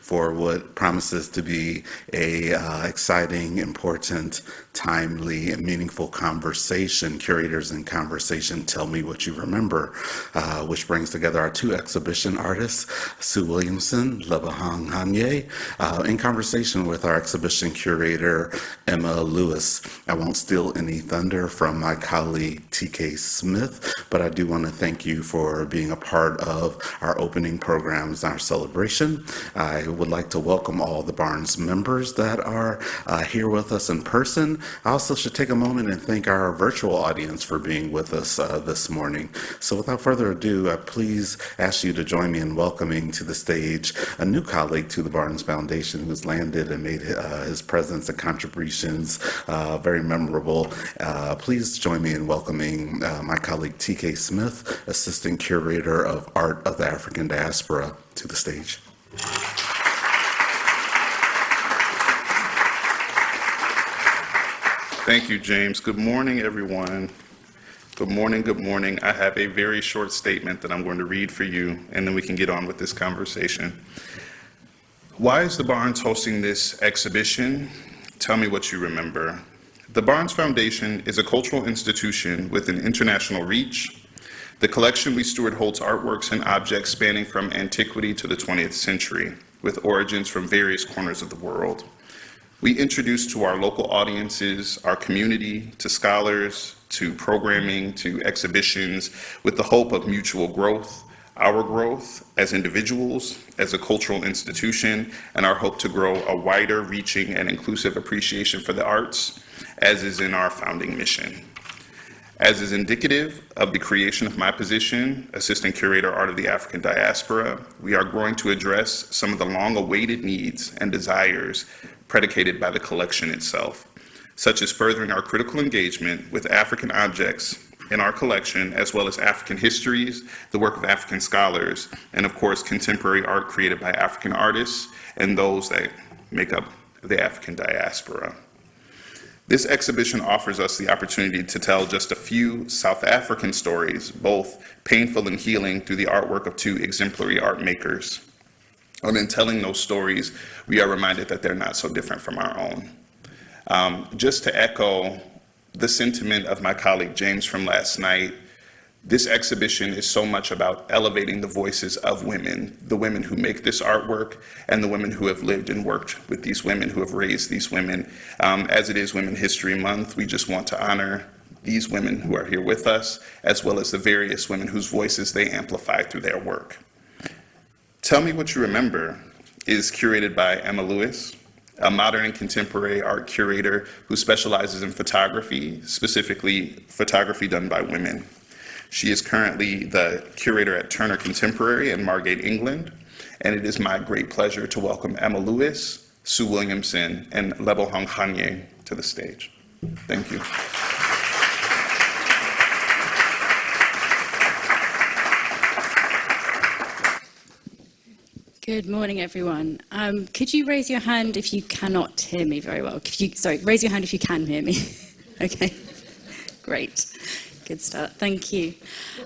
for what promises to be a uh, exciting, important, timely, and meaningful conversation. Curators in Conversation, Tell Me What You Remember, uh, which brings together our two exhibition artists, Sue Williamson, Lebohang Kganye, uh, in conversation with our exhibition curator, Emma Lewis. I won't steal any thunder from my colleague, TK Smith, but I do want to thank you for being a part of our opening programs, our celebration. I would like to welcome all the Barnes members that are uh, here with us in person. I also should take a moment and thank our virtual audience for being with us uh, this morning. So without further ado, I please ask you to join me in welcoming to the stage a new colleague to the Barnes Foundation who's landed and made uh, his presence and contributions uh, very memorable. Uh, please join me in welcoming uh, my colleague TK Smith, Assistant Curator of Art of the African Diaspora, to the stage. Thank you, James. Good morning, everyone. Good morning, good morning. I have a very short statement that I'm going to read for you, and then we can get on with this conversation. Why is the Barnes hosting this exhibition? Tell me what you remember. The Barnes Foundation is a cultural institution with an international reach. The collection we steward holds artworks and objects spanning from antiquity to the 20th century, with origins from various corners of the world. We introduce to our local audiences, our community, to scholars, to programming, to exhibitions, with the hope of mutual growth, our growth as individuals, as a cultural institution, and our hope to grow a wider reaching and inclusive appreciation for the arts, as is in our founding mission. As is indicative of the creation of my position, Assistant Curator Art of the African Diaspora, we are growing to address some of the long-awaited needs and desires predicated by the collection itself, such as furthering our critical engagement with African objects in our collection, as well as African histories, the work of African scholars, and of course, contemporary art created by African artists and those that make up the African diaspora. This exhibition offers us the opportunity to tell just a few South African stories, both painful and healing through the artwork of two exemplary art makers. And in telling those stories, we are reminded that they're not so different from our own. Um, just to echo the sentiment of my colleague James from last night, this exhibition is so much about elevating the voices of women, the women who make this artwork and the women who have lived and worked with these women, who have raised these women. Um, as it is Women History Month, we just want to honor these women who are here with us, as well as the various women whose voices they amplify through their work. Tell Me What You Remember is curated by Emma Lewis, a modern and contemporary art curator who specializes in photography, specifically photography done by women. She is currently the curator at Turner Contemporary in Margate, England, and it is my great pleasure to welcome Emma Lewis, Sue Williamson, and Lebohang Kganye to the stage. Thank you. Good morning, everyone. Um, could you raise your hand if you cannot hear me very well? You, sorry, raise your hand if you can hear me. okay, great. good start. Thank you.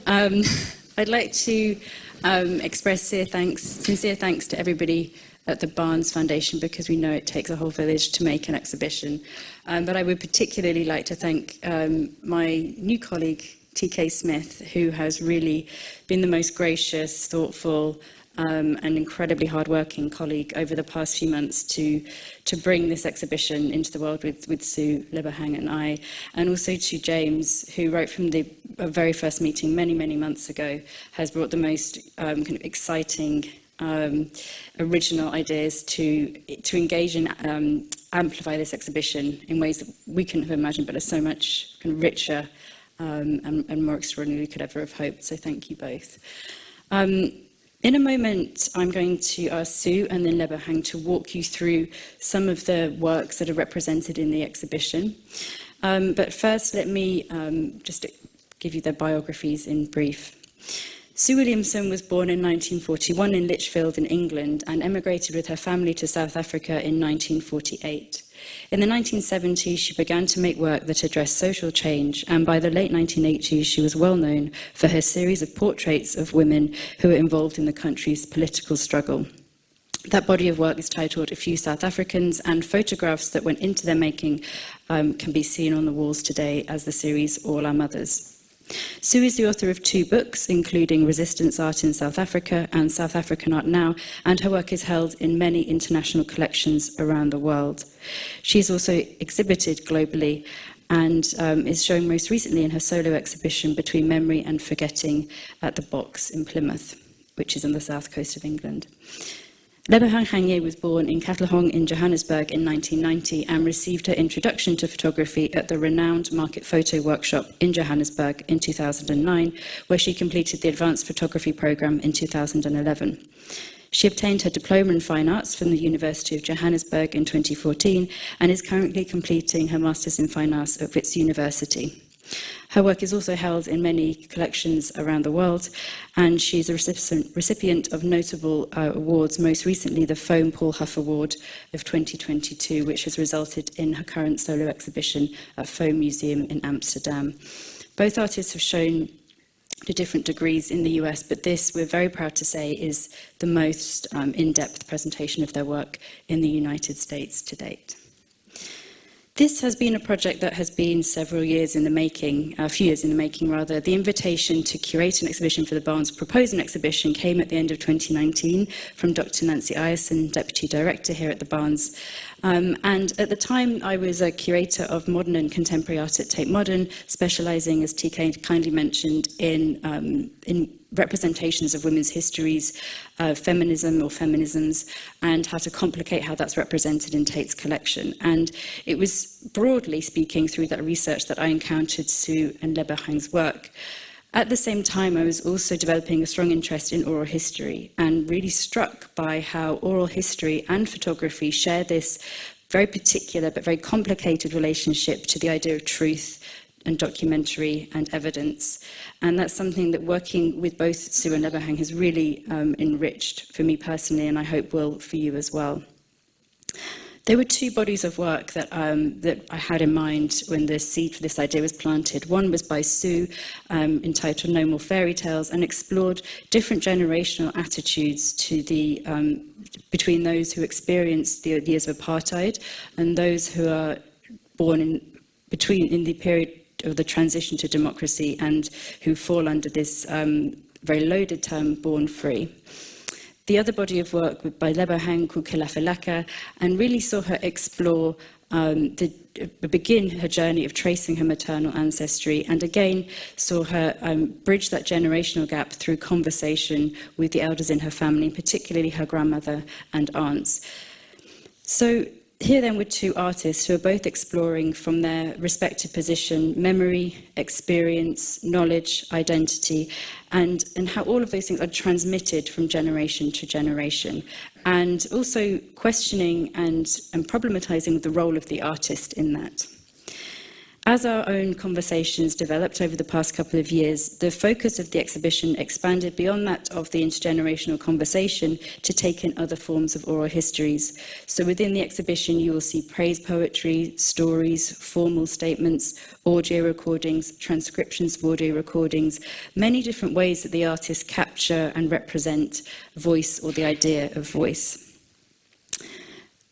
Um, I'd like to um, express sincere thanks, sincere thanks to everybody at the Barnes Foundation because we know it takes a whole village to make an exhibition. Um, but I would particularly like to thank um, my new colleague, TK Smith, who has really been the most gracious, thoughtful um, an incredibly hard-working colleague over the past few months to, to bring this exhibition into the world with, with Sue Liberhang and I, and also to James, who right from the uh, very first meeting many, many months ago, has brought the most um, kind of exciting um, original ideas to, to engage and um, amplify this exhibition in ways that we couldn't have imagined, but are so much kind of richer um, and, and more extraordinary we could ever have hoped. So thank you both. Um, In a moment, I'm going to ask Sue and then Lebahang to walk you through some of the works that are represented in the exhibition. Um, but first, let me um, just give you their biographies in brief. Sue Williamson was born in 1941 in Lichfield in England and emigrated with her family to South Africa in 1948. In the 1970s, she began to make work that addressed social change, and by the late 1980s, she was well known for her series of portraits of women who were involved in the country's political struggle. That body of work is titled A Few South Africans, and photographs that went into their making um, can be seen on the walls today as the series All Our Mothers. Sue is the author of two books, including Resistance Art in South Africa and South African Art Now, and her work is held in many international collections around the world. She's also exhibited globally and um, is shown most recently in her solo exhibition Between Memory and Forgetting at the Box in Plymouth, which is on the south coast of England. Lebehang Hanye was born in Katlehong in Johannesburg in 1990 and received her introduction to photography at the renowned Market Photo Workshop in Johannesburg in 2009, where she completed the Advanced Photography Programme in 2011. She obtained her Diploma in Fine Arts from the University of Johannesburg in 2014 and is currently completing her Masters in Fine Arts at Wits University. Her work is also held in many collections around the world, and she's a recipient, recipient of notable uh, awards, most recently the Foam Paul Huff Award of 2022, which has resulted in her current solo exhibition at Foam Museum in Amsterdam. Both artists have shown to different degrees in the US, but this, we're very proud to say, is the most um, in-depth presentation of their work in the United States to date. This has been a project that has been several years in the making, a few years in the making rather. The invitation to curate an exhibition for the Barnes, propose an exhibition, came at the end of 2019 from Dr. Nancy Ierson, Deputy Director here at the Barnes. Um, and at the time, I was a curator of modern and contemporary art at Tate Modern, specializing, as TK kindly mentioned, in, um, in representations of women's histories, uh, feminism or feminisms, and how to complicate how that's represented in Tate's collection. And it was broadly speaking through that research that I encountered Sue and Leberhang's work. At the same time, I was also developing a strong interest in oral history and really struck by how oral history and photography share this very particular but very complicated relationship to the idea of truth and documentary and evidence. And that's something that working with both Sue and Leberhang has really um, enriched for me personally and I hope will for you as well. There were two bodies of work that, um, that I had in mind when the seed for this idea was planted. One was by Sue, um, entitled No More Fairy Tales, and explored different generational attitudes to the, um, between those who experienced the, the years of apartheid and those who are born in, between, in the period of the transition to democracy and who fall under this um, very loaded term, born free. The other body of work by Lebohang called Ke Lefa Laka and really saw her explore um, the uh, begin her journey of tracing her maternal ancestry and again saw her um, bridge that generational gap through conversation with the elders in her family, particularly her grandmother and aunts. So here then were two artists who are both exploring from their respective position memory, experience, knowledge, identity, and, and how all of those things are transmitted from generation to generation. And also questioning and, and problematizing the role of the artist in that. As our own conversations developed over the past couple of years, the focus of the exhibition expanded beyond that of the intergenerational conversation to take in other forms of oral histories. So within the exhibition, you will see praise poetry, stories, formal statements, audio recordings, transcriptions of audio recordings, many different ways that the artists capture and represent voice or the idea of voice.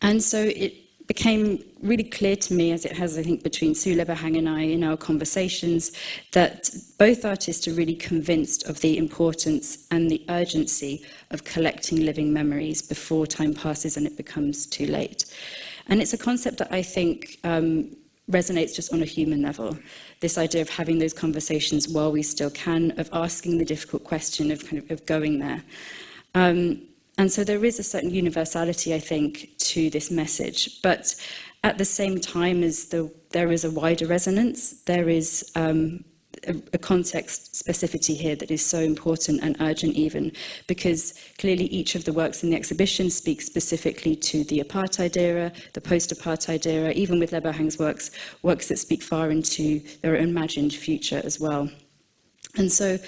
And so it became really clear to me, as it has, I think, between Sue Lebahang and I in our conversations, that both artists are really convinced of the importance and the urgency of collecting living memories before time passes and it becomes too late. And it's a concept that I think um, resonates just on a human level. This idea of having those conversations while we still can, of asking the difficult question, of kind of, of going there. Um, and so there is a certain universality, I think, to this message. But at the same time as the, there is a wider resonance, there is um, a, a context specificity here that is so important and urgent even, because clearly each of the works in the exhibition speaks specifically to the apartheid era, the post-apartheid era, even with Lebohang's works, works that speak far into their imagined future as well. And so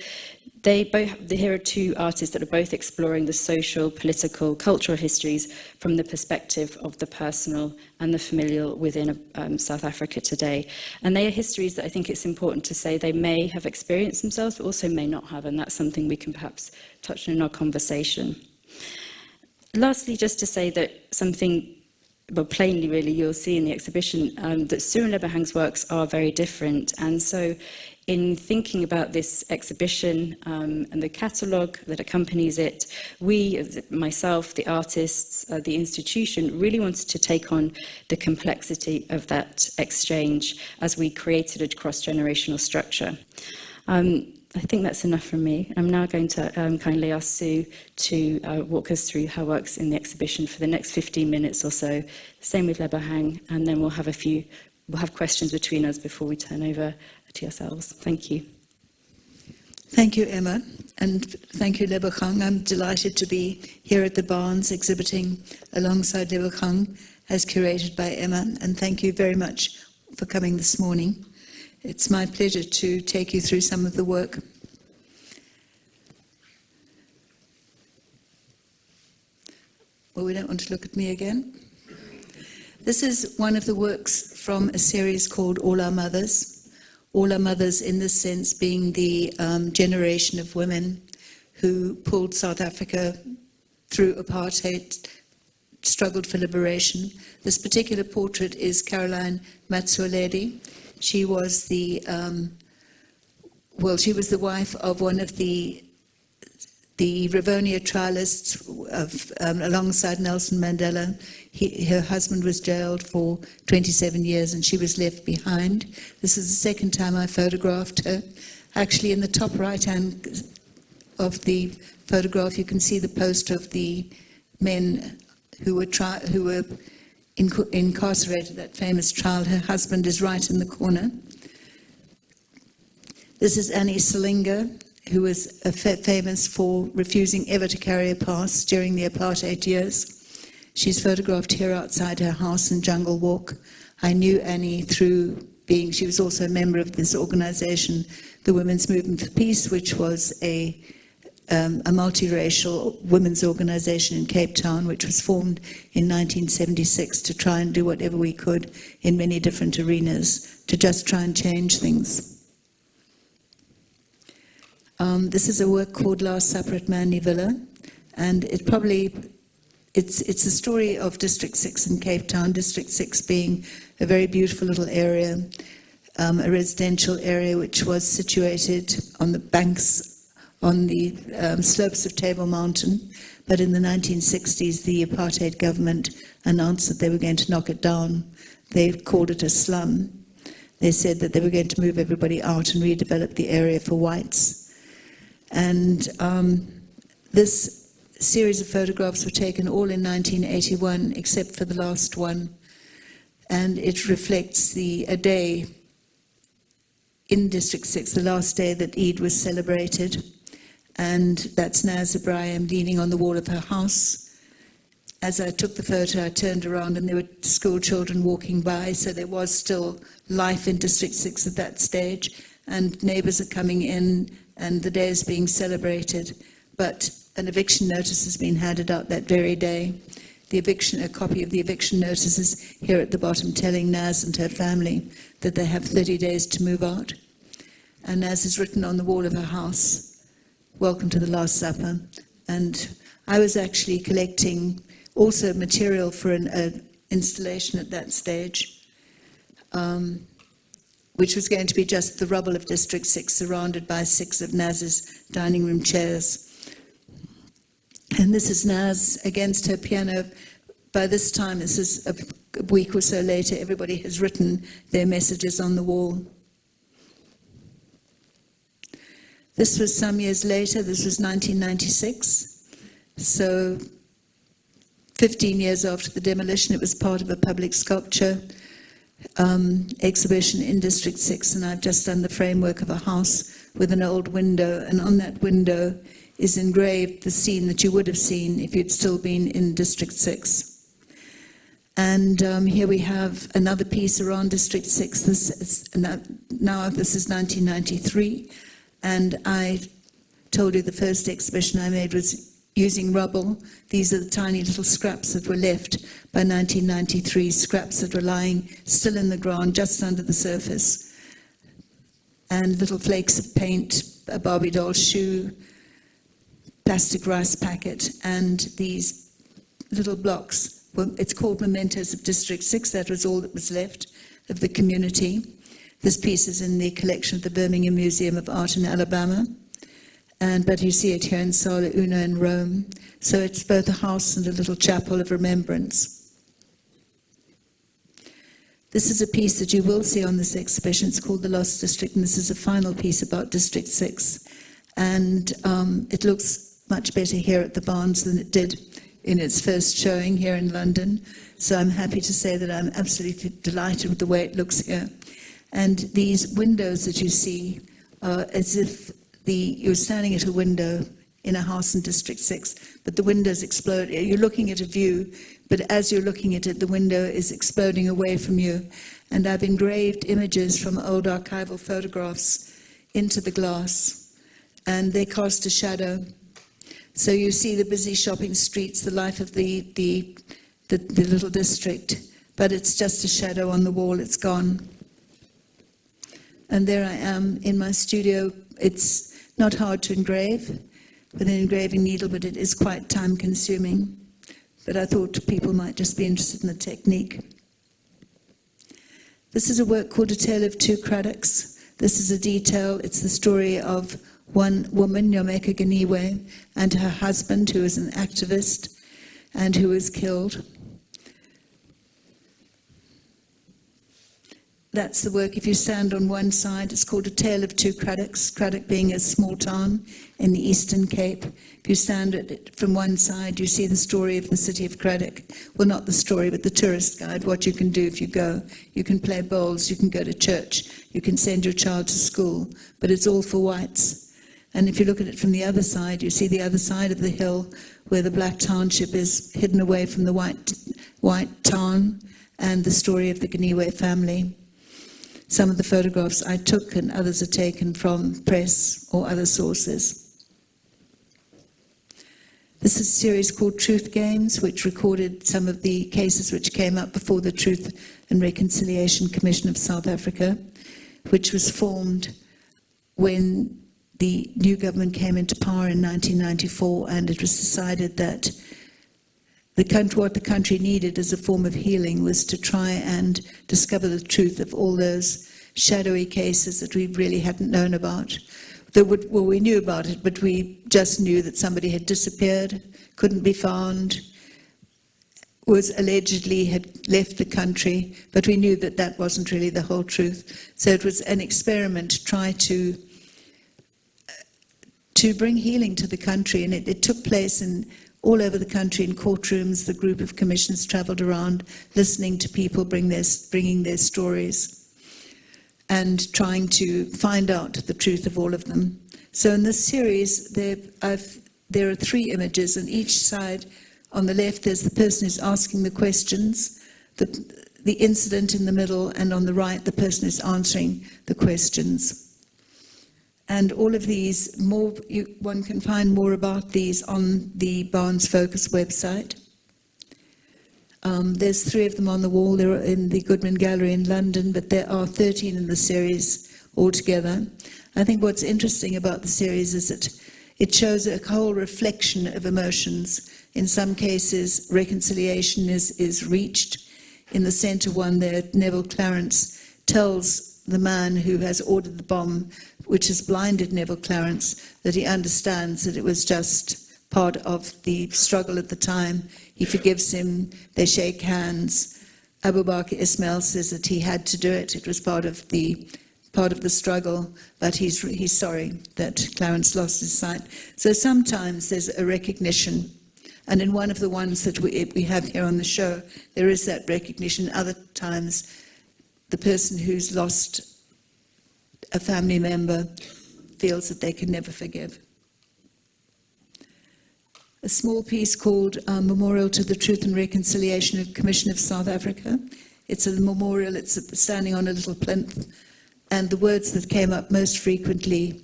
They both, here are two artists that are both exploring the social, political, cultural histories from the perspective of the personal and the familial within um, South Africa today. And they are histories that I think it's important to say they may have experienced themselves, but also may not have, and that's something we can perhaps touch on in our conversation. Lastly, just to say that something well, plainly really, you'll see in the exhibition um, that Cyril Leberhang's works are very different. And so in thinking about this exhibition um, and the catalogue that accompanies it, we, myself, the artists, uh, the institution, really wanted to take on the complexity of that exchange as we created a cross-generational structure. Um, I think that's enough from me. I'm now going to um, kindly ask Sue to uh, walk us through her works in the exhibition for the next 15 minutes or so. Same with Leberhang, and then we'll have a few we'll have questions between us before we turn over to yourselves. Thank you. Thank you, Emma, and thank you, Lebohang. I'm delighted to be here at the Barnes exhibiting alongside Lebohang as curated by Emma, and thank you very much for coming this morning. It's my pleasure to take you through some of the work. Well, we don't want to look at me again. This is one of the works from a series called All Our Mothers. All Our Mothers, in this sense, being the um, generation of women who pulled South Africa through apartheid, struggled for liberation. This particular portrait is Caroline Motsoaledi. She was the, um, well, she was the wife of one of the the Rivonia trialists of, um, alongside Nelson Mandela. He, her husband was jailed for 27 years and she was left behind. This is the second time I photographed her. Actually, in the top right hand of the photograph, you can see the poster of the men who were, who were inc- incarcerated, that famous trial. Her husband is right in the corner. This is Annie Silinga, who was fa- famous for refusing ever to carry a pass during the apartheid years. She's photographed here outside her house in Jungle Walk. I knew Annie through being, she was also a member of this organization, the Women's Movement for Peace, which was a um, a multiracial women's organization in Cape Town, which was formed in 1976 to try and do whatever we could in many different arenas to just try and change things. Um, this is a work called Last Supper at Manley Villa, and it probably it's it's a story of District Six in Cape Town. District Six being a very beautiful little area, um, a residential area which was situated on the banks on the um, slopes of Table Mountain. But in the 1960s, the apartheid government announced that they were going to knock it down. They called it a slum. They said that they were going to move everybody out and redevelop the area for whites. And um, this series of photographs were taken all in 1981, except for the last one. And it reflects the a day in District 6, the last day that Eid was celebrated. And that's Naz Ebrahim leaning on the wall of her house. As I took the photo, I turned around and there were school children walking by, so there was still life in District 6 at that stage. And neighbours are coming in and the day is being celebrated, but an eviction notice has been handed out that very day. The eviction, a copy of the eviction notice is here at the bottom telling Naz and her family that they have 30 days to move out. And Naz is written on the wall of her house, welcome to the Last Supper. And I was actually collecting also material for an installation at that stage. Um, which was going to be just the rubble of District 6, surrounded by six of Naz's dining room chairs. And this is Naz against her piano. By this time, this is a week or so later, everybody has written their messages on the wall. This was some years later, this was 1996. So 15 years after the demolition, it was part of a public sculpture um, exhibition in District 6, and I've just done the framework of a house with an old window, and on that window is engraved the scene that you would have seen if you'd still been in District 6. And um, here we have another piece around District 6. This is, now this is 1993, and I told you the first exhibition I made was using rubble. These are the tiny little scraps that were left by 1993, scraps that were lying still in the ground just under the surface. And little flakes of paint, a Barbie doll shoe, plastic rice packet, and these little blocks. Well, it's called Mementos of District 6. That was all that was left of the community. This piece is in the collection of the Birmingham Museum of Art in Alabama. And, but you see it here in Sala Una in Rome. So it's both a house and a little chapel of remembrance. This is a piece that you will see on this exhibition. It's called The Lost District, and this is a final piece about District 6. And um, it looks much better here at the Barnes than it did in its first showing here in London. So I'm happy to say that I'm absolutely delighted with the way it looks here. And these windows that you see are as if the, you're standing at a window in a house in District 6, but the windows explode. You're looking at a view, but as you're looking at it, the window is exploding away from you. And I've engraved images from old archival photographs into the glass, and they cast a shadow. So you see the busy shopping streets, the life of the, the, the, the little district, but it's just a shadow on the wall, it's gone. And there I am in my studio. It's not hard to engrave with an engraving needle, but it is quite time consuming. But I thought people might just be interested in the technique. This is a work called A Tale of Two Cradocks. This is a detail, it's the story of one woman, Nyameka Goniwe, and her husband, who is an activist and who was killed. That's the work. If you stand on one side, it's called A Tale of Two Cradocks, Cradock being a small town in the Eastern Cape. If you stand it from one side, you see the story of the city of Cradock. Well, not the story, but the tourist guide, what you can do if you go. You can play bowls, you can go to church, you can send your child to school, but it's all for whites. And if you look at it from the other side, you see the other side of the hill where the black township is hidden away from the white, white town and the story of the Goniwe family. Some of the photographs I took and others are taken from press or other sources. This is a series called Truth Games, which recorded some of the cases which came up before the Truth and Reconciliation Commission of South Africa, which was formed when the new government came into power in 1994 and it was decided that the country, what the country needed as a form of healing was to try and discover the truth of all those shadowy cases that we really hadn't known about. Would, well, we knew about it, but we just knew that somebody had disappeared, couldn't be found, was allegedly had left the country, but we knew that that wasn't really the whole truth. So it was an experiment to try to to bring healing to the country, and it, it took place in all over the country in courtrooms. The group of commissioners travelled around, listening to people bring their, bringing their stories, and trying to find out the truth of all of them. So in this series, there, there are three images, and each side, on the left, there's the person who's asking the questions, the, the incident in the middle, and on the right, the person who's answering the questions. And all of these, more you, one can find more about these on the Barnes Focus website. Um, there's three of them on the wall. They're in the Goodman Gallery in London, but there are 13 in the series altogether. I think what's interesting about the series is that it shows a whole reflection of emotions. In some cases, reconciliation is, is reached. In the center one there, Neville Clarence tells the man who has ordered the bomb which has blinded Neville Clarence, that he understands that it was just part of the struggle at the time. He forgives him, they shake hands. Abu Bakr Ismail says that he had to do it, it was part of the part of the struggle, but he's, he's sorry that Clarence lost his sight. So sometimes there's a recognition, and in one of the ones that we, we have here on the show, there is that recognition. Other times, the person who's lost a family member feels that they can never forgive. A small piece called uh, Memorial to the Truth and Reconciliation Commission of South Africa. It's a memorial, it's standing on a little plinth, and the words that came up most frequently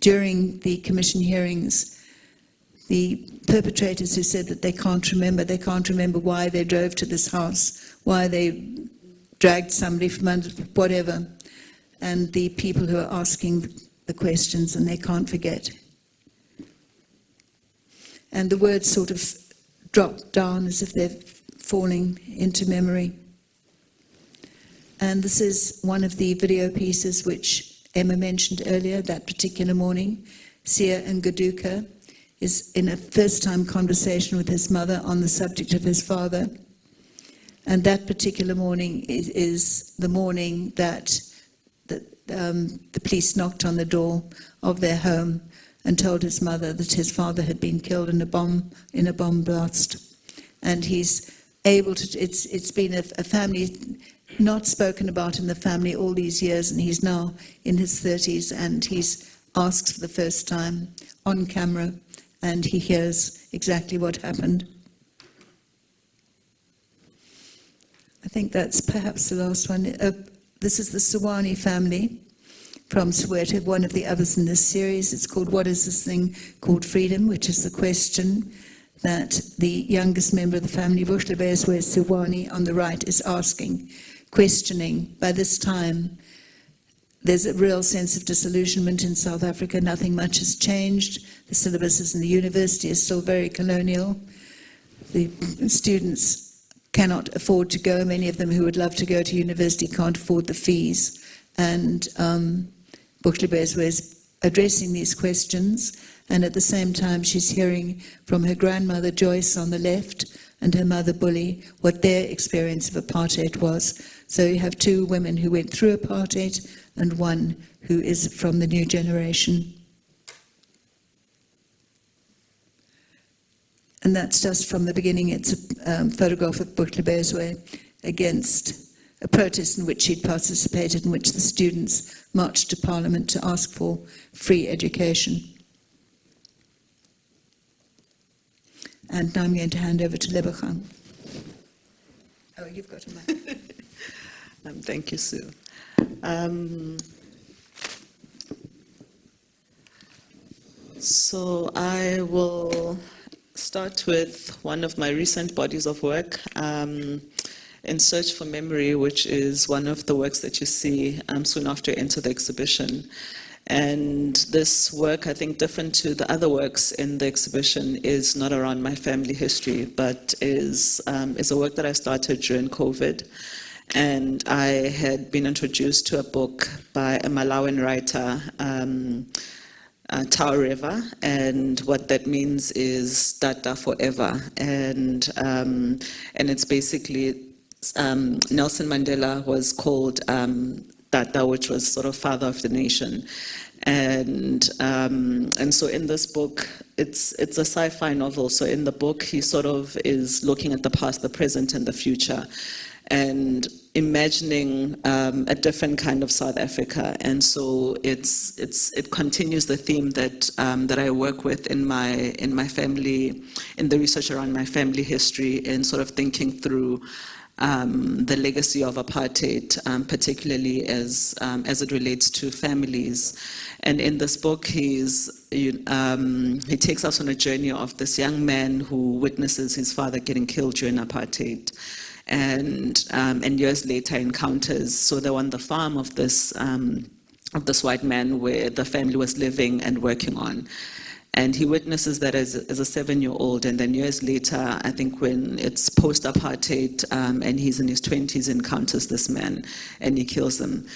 during the commission hearings, the perpetrators who said that they can't remember, they can't remember why they drove to this house, why they dragged somebody from under, whatever and the people who are asking the questions and they can't forget. And the words sort of drop down as if they're falling into memory. And this is one of the video pieces which Emma mentioned earlier, that particular morning. Siyah Mgoduka is in a first-time conversation with his mother on the subject of his father. And that particular morning is, is the morning that um, the police knocked on the door of their home and told his mother that his father had been killed in a bomb in a bomb blast. And he's able to. It's it's been a, a family not spoken about in the family all these years, and he's now in his 30s, and he's asks for the first time on camera, and he hears exactly what happened. I think that's perhaps the last one. Uh, this is the Siwani family from Soweto, one of the others in this series. It's called What is This Thing Called Freedom, which is the question that the youngest member of the family, Buhlebezwe Siwani, on the right, is asking, questioning. By this time, there's a real sense of disillusionment in South Africa. Nothing much has changed. The syllabuses in the university are still very colonial. The students cannot afford to go. Many of them who would love to go to university can't afford the fees. And um, is addressing these questions. And at the same time, she's hearing from her grandmother Joyce on the left and her mother Bully what their experience of apartheid was. So you have two women who went through apartheid and one who is from the new generation. And that's just from the beginning. It's a um, photograph of Buhlebezwe against a protest in which she'd participated, in which the students marched to Parliament to ask for free education. And now I'm going to hand over to Lebohang. Oh, you've got a mic. Um, thank you, Sue. Um, so I will start with one of my recent bodies of work, um, In Search for Memory, which is one of the works that you see um, soon after you enter the exhibition. And this work, I think different to the other works in the exhibition, is not around my family history, but is, um, is a work that I started during COVID and I had been introduced to a book by a Malawian writer, um, uh, River, and what that means is Tata forever, and um, and it's basically um, Nelson Mandela was called um, Tata, which was sort of father of the nation, and um, and so in this book, it's it's a sci-fi novel. So in the book, he sort of is looking at the past, the present, and the future. And imagining um, a different kind of South Africa. And so it's, it's, it continues the theme that, um, that I work with in my, in my family, in the research around my family history and sort of thinking through um, the legacy of apartheid, um, particularly as, um, as it relates to families. And in this book, he's, um, he takes us on a journey of this young man who witnesses his father getting killed during apartheid and um, and years later encounters. So they're on the farm of this um, of this white man where the family was living and working on. And he witnesses that as, as a seven-year-old, and then years later, I think when it's post-apartheid, um, and he's in his 20s, encounters this man, and he kills him.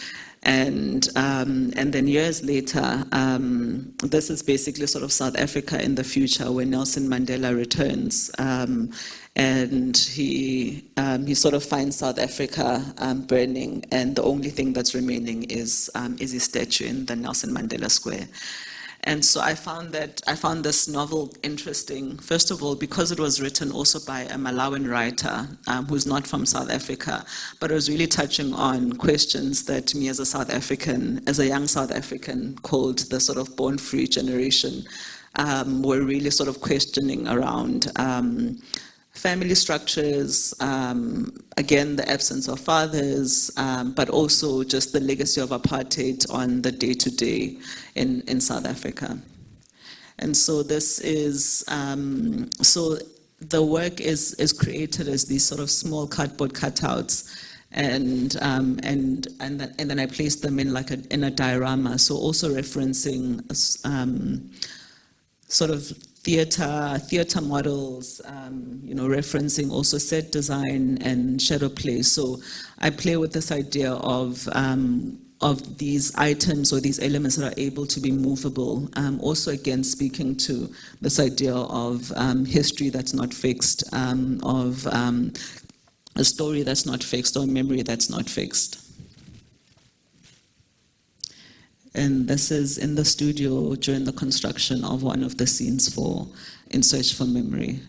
And, um, and then years later, um, this is basically sort of South Africa in the future when Nelson Mandela returns. Um, and he, um, he sort of finds South Africa um, burning and the only thing that's remaining is, um, is his statue in the Nelson Mandela Square. And so I found that I found this novel interesting, first of all, because it was written also by a Malawian writer um, who's not from South Africa, but it was really touching on questions that me as a South African, as a young South African, called the sort of born free generation, um, were really sort of questioning around um, family structures, um, again, the absence of fathers, um, but also just the legacy of apartheid on the day-to-day -day in, in South Africa. And so this is, um, so the work is, is created as these sort of small cardboard cutouts and um, and and, and then I placed them in like a in a diorama. So also referencing um, sort of theater, theater models, um, you know, referencing also set design and shadow play. So I play with this idea of um, of these items or these elements that are able to be movable. Um, also, again, speaking to this idea of um, history that's not fixed, um, of um, a story that's not fixed, or memory that's not fixed. And this is in the studio during the construction of one of the scenes for In Search for Memory.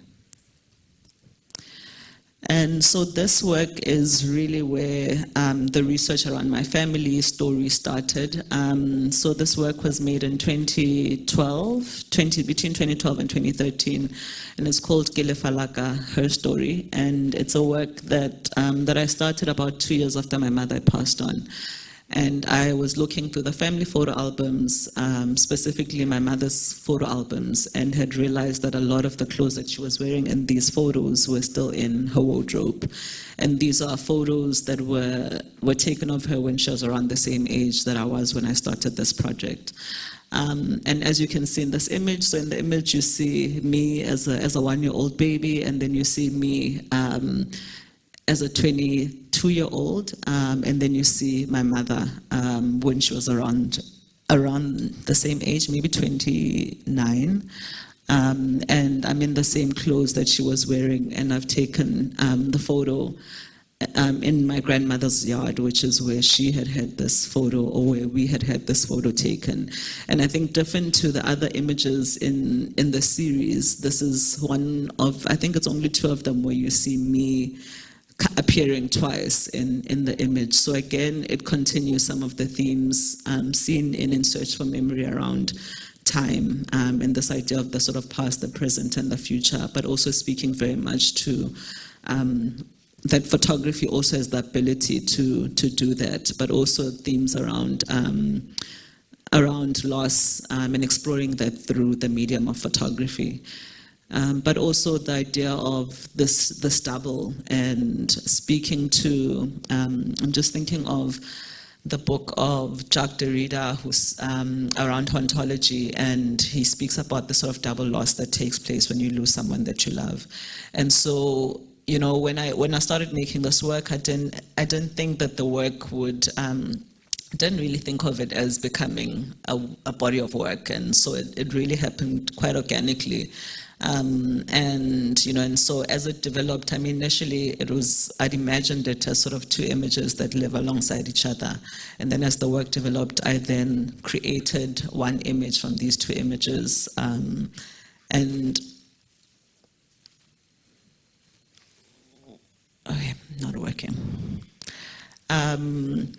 And so this work is really where um, the research around my family story started. Um, so this work was made in 2012, 20, between 2012 and 2013, and it's called Ke Lefa Laka, Her Story. And it's a work that, um, that I started about two years after my mother passed on. And I was looking through the family photo albums, um, specifically my mother's photo albums, and had realized that a lot of the clothes that she was wearing in these photos were still in her wardrobe. And these are photos that were, were taken of her when she was around the same age that I was when I started this project. Um, and as you can see in this image, so in the image you see me as a, as a one-year-old baby, and then you see me um, as a 22-year-old, um, and then you see my mother um, when she was around around the same age, maybe 29. Um, and I'm in the same clothes that she was wearing, and I've taken um, the photo um, in my grandmother's yard, which is where she had had this photo, or where we had had this photo taken. And I think different to the other images in in the series, this is one of I think it's only two of them where you see me appearing twice in, in the image. So again, it continues some of the themes um, seen in In Search for Memory around time um, and this idea of the sort of past, the present, and the future, but also speaking very much to um, that photography also has the ability to to do that, but also themes around um, around loss um, and exploring that through the medium of photography. Um, but also the idea of this the stubble and speaking to um, I'm just thinking of the book of Jacques Derrida who's um, around hauntology and he speaks about the sort of double loss that takes place when you lose someone that you love. And so you know when I when I started making this work I didn't I didn't think that the work would um, didn't really think of it as becoming a, a body of work. And so it, it really happened quite organically um, and, you know, and so as it developed, I mean, initially it was, I'd imagined it as sort of two images that live alongside each other. And then as the work developed, I then created one image from these two images. Um, and, okay, not working. Um,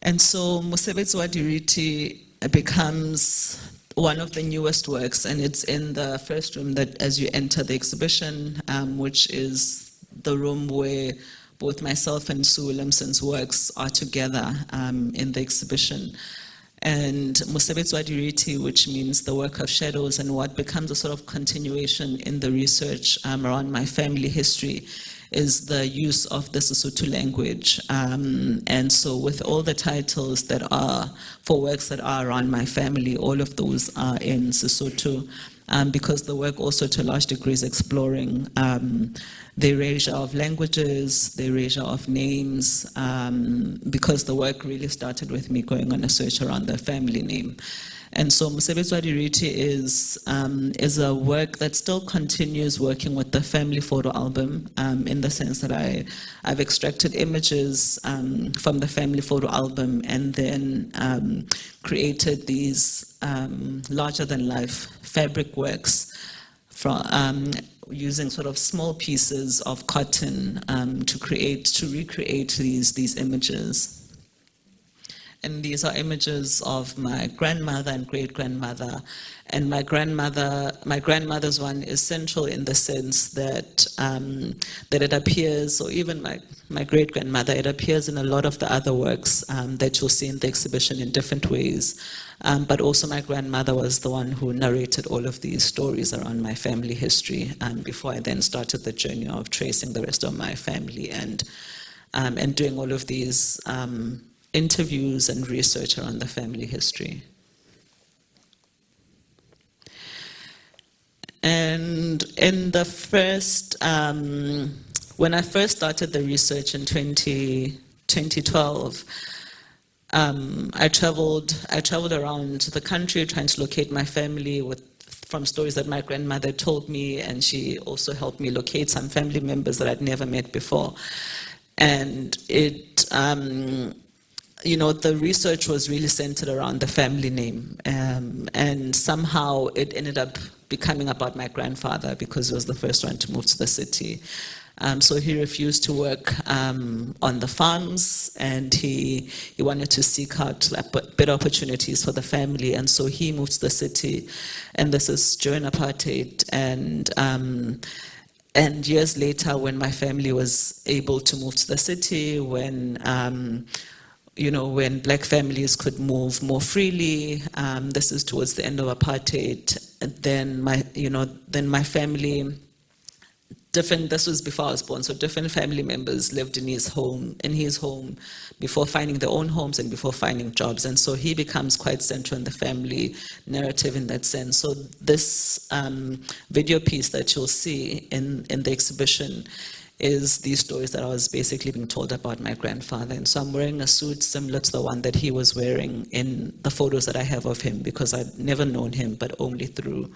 and so Mosebetsi wa becomes one of the newest works, and it's in the first room that as you enter the exhibition, um, which is the room where both myself and Sue Williamson's works are together um, in the exhibition. And Mosebetsi wa Diriti, which means the work of shadows, and what becomes a sort of continuation in the research um, around my family history is the use of the Sesotho language. Um, and so with all the titles that are for works that are around my family, all of those are in Sesotho. Um, because the work also to a large degree is exploring um, the erasure of languages, the erasure of names, um, because the work really started with me going on a search around the family name. And so Mosebetsi wa Diriti is, um, is a work that still continues working with the family photo album um, in the sense that I, I've extracted images um, from the family photo album and then um, created these um, larger than life fabric works from, um, using sort of small pieces of cotton to create, to recreate these, these images. And these are images of my grandmother and great grandmother. And my grandmother, my grandmother's one is central in the sense that um, that it appears, or even my, my great grandmother, it appears in a lot of the other works um, that you'll see in the exhibition in different ways. Um, but also my grandmother was the one who narrated all of these stories around my family history um, before I then started the journey of tracing the rest of my family and um, and doing all of these um, interviews and research around the family history. And in the first, um, when I first started the research in 20, 2012, um, I traveled, I traveled around the country trying to locate my family with, from stories that my grandmother told me, and she also helped me locate some family members that I'd never met before. And it, um, you know, the research was really centered around the family name. Um, and somehow it ended up becoming about my grandfather because he was the first one to move to the city. Um, so he refused to work um, on the farms and he, he wanted to seek out better opportunities for the family. And so he moved to the city. And this is during apartheid. And um, and years later, when my family was able to move to the city, when um, you know, when black families could move more freely, um, this is towards the end of apartheid, then my, you know, then my family, different, this was before I was born, so different family members lived in his home, in his home, before finding their own homes and before finding jobs. And so he becomes quite central in the family narrative in that sense. So this um, video piece that you'll see in, in the exhibition is these stories that I was basically being told about my grandfather. And so I'm wearing a suit similar to the one that he was wearing in the photos that I have of him because I'd never known him, but only through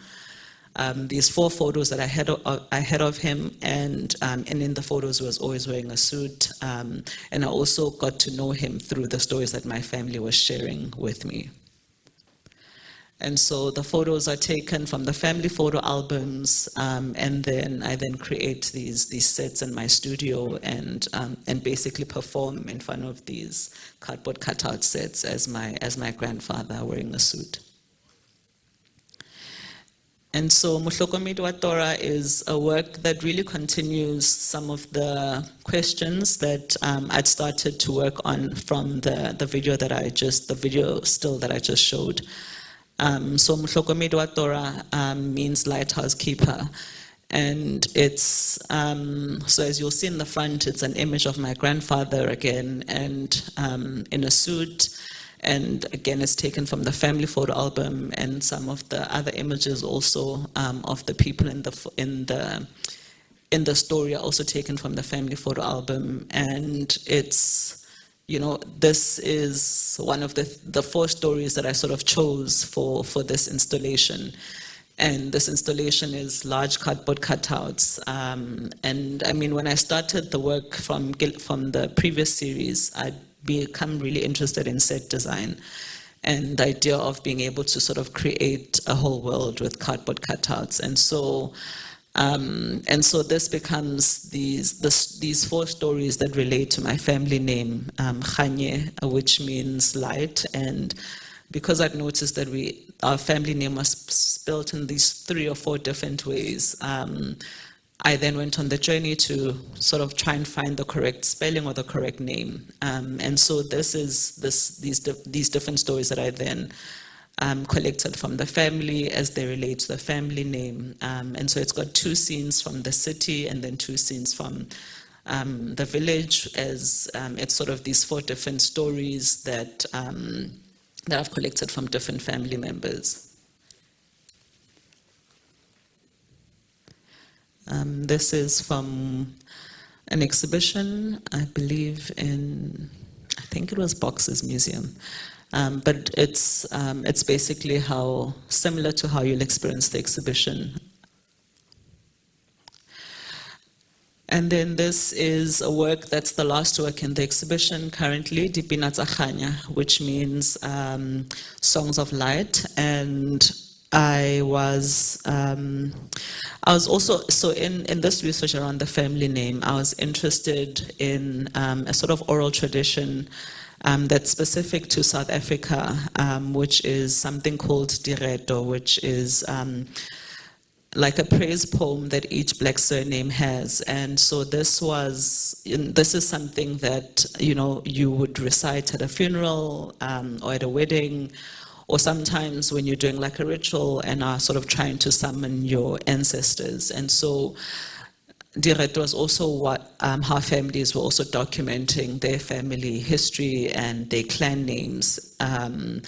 um, these four photos that I had of, I had of him, and um, and in the photos was always wearing a suit. Um, and I also got to know him through the stories that my family was sharing with me. And so the photos are taken from the family photo albums, um, and then I then create these these sets in my studio and um, and basically perform in front of these cardboard cutout sets as my as my grandfather wearing a suit. And so Mohlokomedi wa Tora is a work that really continues some of the questions that um, I'd started to work on from the, the video that I just, the video still that I just showed. Um, so Mohlokomedi wa Tora um, means lighthouse keeper. And it's, um, so as you'll see in the front, it's an image of my grandfather again, and um, in a suit. And again, it's taken from the family photo album and some of the other images also um, of the people in the, in the, in the story are also taken from the family photo album. And it's, you know, this is one of the, the four stories that I sort of chose for, for this installation. And this installation is large cardboard cutouts. Um, and I mean, when I started the work from, from the previous series, I'd become really interested in set design and the idea of being able to sort of create a whole world with cardboard cutouts. And so um, and so this becomes these, this, these four stories that relate to my family name, um, Kganye, which means light. And because I'd noticed that we, our family name was spelled in these three or four different ways, um, I then went on the journey to sort of try and find the correct spelling or the correct name. Um, and so this is this, these, these different stories that I then um, collected from the family as they relate to the family name. Um, and so it's got two scenes from the city and then two scenes from um, the village as um, it's sort of these four different stories that, um, that I've collected from different family members. Um, this is from an exhibition, I believe in, I think it was Boxes Museum. Um, but it's, um, it's basically how, similar to how you'll experience the exhibition. And then this is a work that's the last work in the exhibition currently, Dipina Tsachanya, which means um, Songs of Light. And I was, um, I was also, so in, in this research around the family name, I was interested in um, a sort of oral tradition um, that's specific to South Africa, um, which is something called Direto, which is um, like a praise poem that each black surname has. And so this was, this is something that, you know, you would recite at a funeral um, or at a wedding, or sometimes when you're doing like a ritual and are sort of trying to summon your ancestors. And so Direto was also what, um, how families were also documenting their family history and their clan names. Um,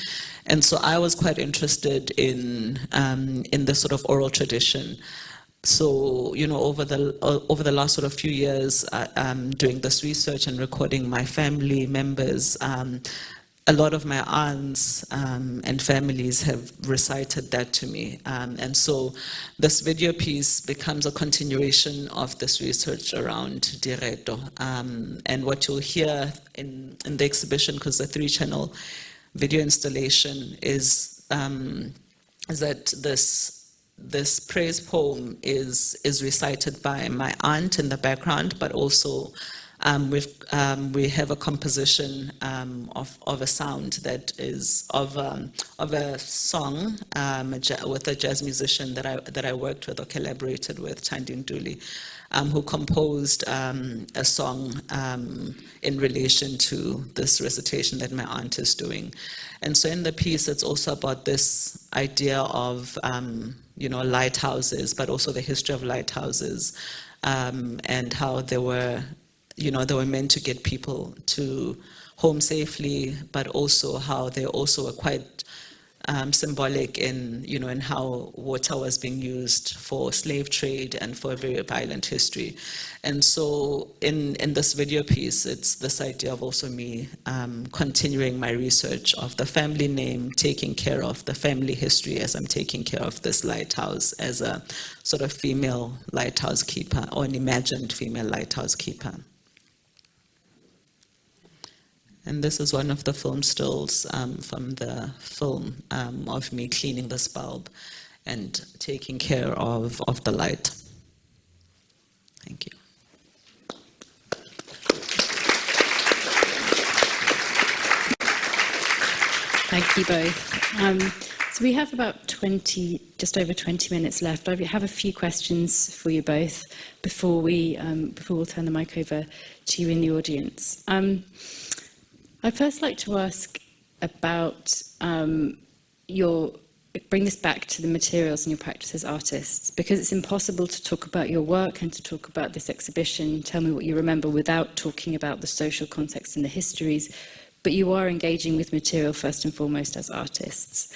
and so I was quite interested in, um, in the sort of oral tradition. So, you know, over the, uh, over the last sort of few years, uh, um, doing this research and recording my family members, um, a lot of my aunts um, and families have recited that to me. Um, and so this video piece becomes a continuation of this research around Direto. Um, and what you'll hear in, in the exhibition, because the three channel video installation is, um, is that this this praise poem is is recited by my aunt in the background, but also um, we've, um, we have a composition um, of, of a sound that is of, um, of a song um, a with a jazz musician that I, that I worked with or collaborated with, Chandin Dooley, um, who composed a song in relation to this recitation that my aunt is doing. And so in the piece, it's also about this idea of, you know, lighthouses, but also the history of lighthouses um, and how they were you know, they were meant to get people to home safely, but also how they also were quite um, symbolic in, you know, in how water was being used for slave trade and for a very violent history. And so in, in this video piece, it's this idea of also me um, continuing my research of the family name, taking care of the family history as I'm taking care of this lighthouse as a sort of female lighthouse keeper or an imagined female lighthouse keeper. And this is one of the film stills um, from the film um, of me cleaning this bulb and taking care of, of the light. Thank you. Thank you both. Um, so we have about 20, just over 20 minutes left. I have a few questions for you both before we um, before we'll turn the mic over to you in the audience. I'd first like to ask about um, your bring this back to the materials and your practice as artists because it's impossible to talk about your work and to talk about this exhibition. Tell me what you remember without talking about the social context and the histories but you are engaging with material first and foremost as artists.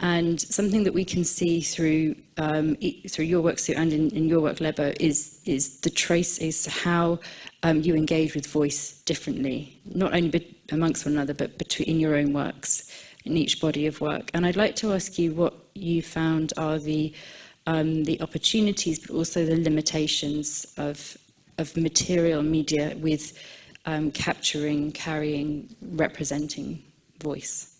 And something that we can see through um, e, through your work Sue, and in, in your work Lebo is is the trace is how um, you engage with voice differently not only amongst one another but between your own works in each body of work. And I'd like to ask you what you found are the um, the opportunities but also the limitations of of material media with um, capturing carrying representing voice.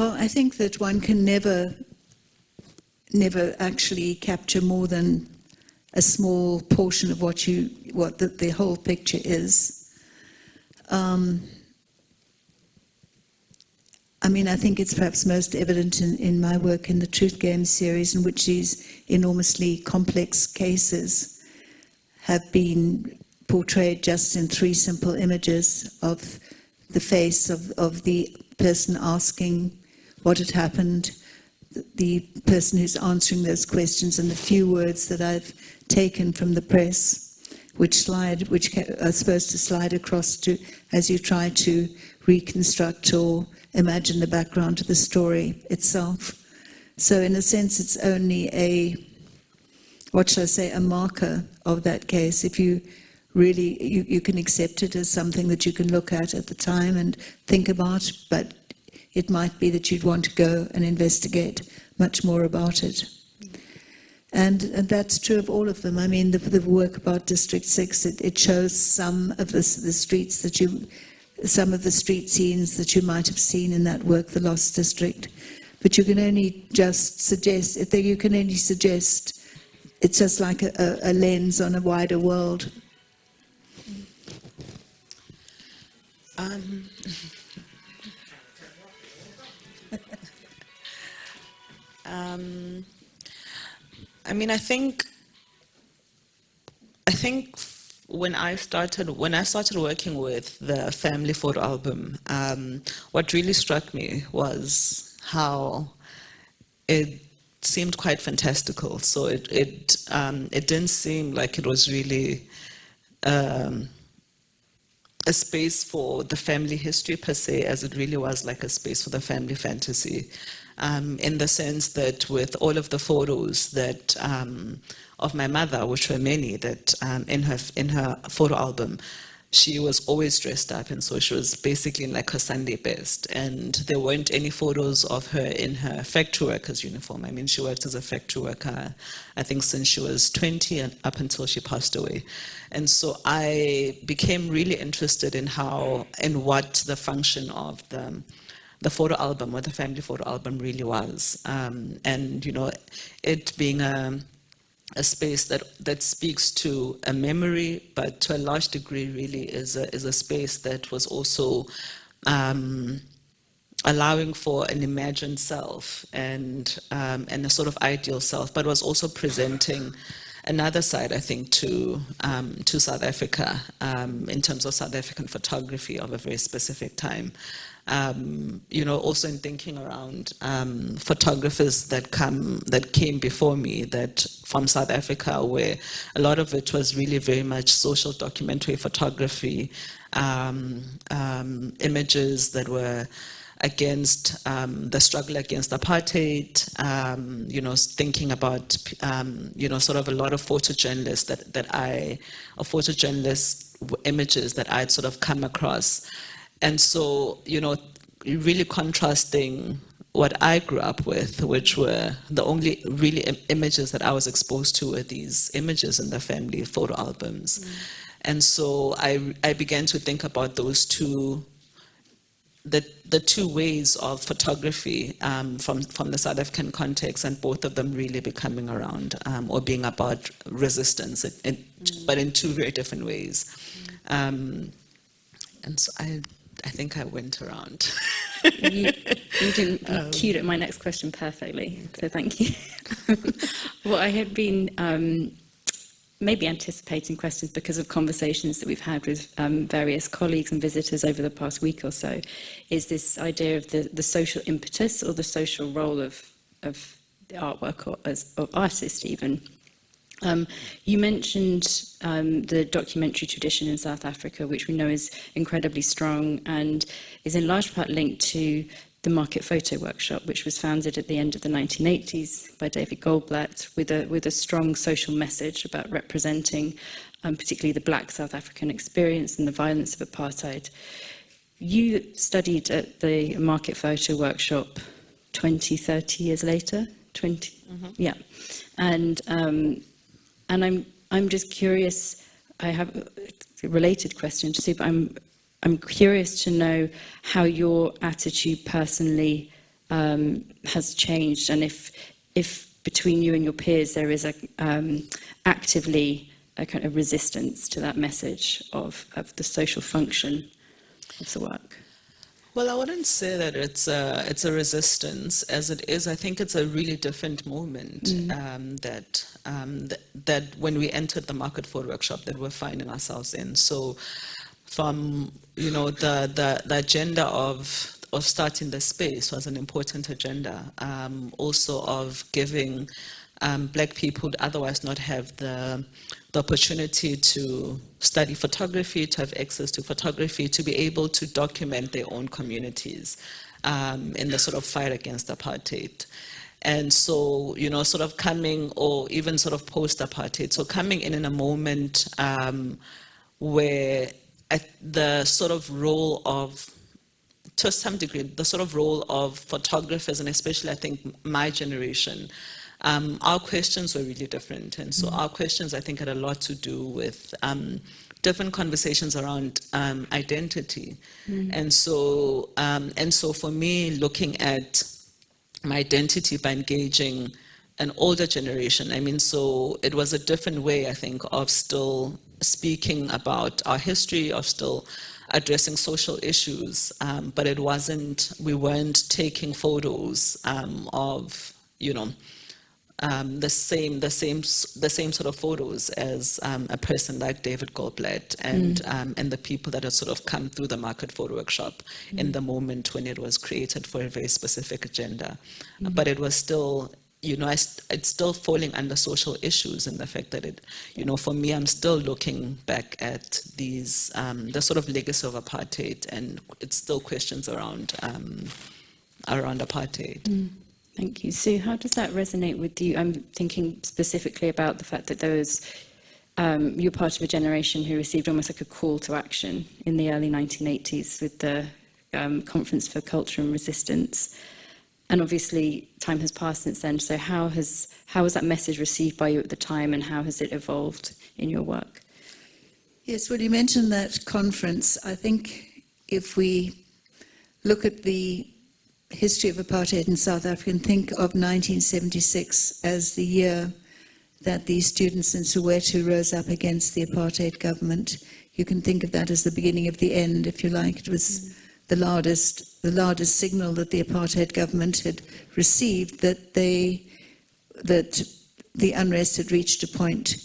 Well, I think that one can never, never actually capture more than a small portion of what you, what the, the whole picture is. Um, I mean, I think it's perhaps most evident in, in my work in the Truth Game series, in which these enormously complex cases have been portrayed just in three simple images of the face of, of the person asking what had happened, the- the person who's answering those questions, and the few words that I've taken from the press, which slide, which are supposed to slide across to as you try to reconstruct or imagine the background to the story itself. So, in a sense, it's only a what shall I say, a marker of that case. If you really, you, you can accept it as something that you can look at at the time and think about, but it might be that you'd want to go and investigate much more about it. And, and that's true of all of them. I mean, the, the work about District 6, it, it shows some of the, the streets that you, some of the street scenes that you might have seen in that work, The Lost District. But you can only just suggest, you can only suggest, it's just like a, a, a lens on a wider world. Um, um, I mean, I think, I think when I started, when I started working with the family photo album, um, what really struck me was how it seemed quite fantastical. So it it um, it didn't seem like it was really um, a space for the family history per se, as it really was like a space for the family fantasy. Um, in the sense that with all of the photos that um, of my mother, which were many, that um, in her in her photo album, she was always dressed up, and so she was basically in like her Sunday best. And there weren't any photos of her in her factory worker's uniform. I mean, she worked as a factory worker, I think, since she was 20 and up until she passed away. And so I became really interested in how and what the function of the the photo album, what the family photo album really was. Um, and, you know, it being a a space that, that speaks to a memory, but to a large degree really is a, is a space that was also um, allowing for an imagined self and, um, and a sort of ideal self, but was also presenting another side, I think, to, um, to South Africa um, in terms of South African photography of a very specific time um, you know, also in thinking around um, photographers that come that came before me that from South Africa, where a lot of it was really very much social documentary photography, um, um images that were against um, the struggle against apartheid, um, you know, thinking about, you know, sort of a lot of photojournalists that, that I, or photojournalist images that I'd sort of come across. And so, you know, really contrasting what I grew up with, which were the only really Im images that I was exposed to were these images in the family photo albums. Mm. And so I, I began to think about those two, the, the two ways of photography um, from, from the South African context and both of them really becoming around um, or being about resistance, it, it, mm. but in two very different ways. Mm. Um, and so I I think I went around. you, you didn't you um, cued at my next question perfectly, so thank you. well, I had been um, maybe anticipating questions because of conversations that we've had with um, various colleagues and visitors over the past week or so, is this idea of the, the social impetus or the social role of, of the artwork or as of artists even. Um, you mentioned um, the documentary tradition in South Africa, which we know is incredibly strong and is in large part linked to the Market Photo Workshop, which was founded at the end of the 1980s by David Goldblatt with a, with a strong social message about representing um, particularly the black South African experience and the violence of apartheid. You studied at the Market Photo Workshop 20, 30 years later, 20, mm -hmm. yeah. And um, And I'm, I'm just curious, I have a related question to see, but I'm, I'm curious to know how your attitude personally um, has changed and if, if between you and your peers there is a, um, actively a kind of resistance to that message of, of the social function of the work. Well, I wouldn't say that it's a, it's a resistance as it is. I think it's a really different moment mm. um, that, um, th that when we entered the market photo workshop that we're finding ourselves in. So from, you know, the, the, the agenda of of starting the space was an important agenda. Um, also of giving um, black people would otherwise not have the, the opportunity to study photography, to have access to photography, to be able to document their own communities um, in the sort of fight against apartheid. And so, you know, sort of coming or even sort of post-apartheid, so coming in in a moment um, where the sort of role of to some degree, the sort of role of photographers, and especially I think my generation, um, our questions were really different. And so our questions, I think, had a lot to do with um, different conversations around um, identity. Mm And so, um, and so for me, looking at my identity by engaging an older generation, I mean, so it was a different way, I think, of still speaking about our history, of still addressing social issues, um, but it wasn't, we weren't taking photos um, of, you know, um, the same, the same, the same sort of photos as um, a person like David Goldblatt and um, and the people that had sort of come through the Market Photo Workshop in the moment when it was created for a very specific agenda, but it was still. You know, I st- it's still falling under social issues, and the fact that it, you know, for me, I'm still looking back at these, um, the sort of legacy of apartheid, and it's still questions around, um, around apartheid. Thank you. Sue, how does that resonate with you? I'm thinking specifically about the fact that there was, um, you're part of a generation who received almost like a call to action in the early 1980s with the um, Conference for Culture and Resistance. And obviously, time has passed since then. So how has how was that message received by you at the time, and how has it evolved in your work? Yes, well, you mentioned that conference. I think if we look at the history of apartheid in South Africa and think of 1976 as the year that the students in Soweto rose up against the apartheid government, you can think of that as the beginning of the end, if you like. It was the loudest, the loudest signal that the apartheid government had received that they, that the unrest had reached a point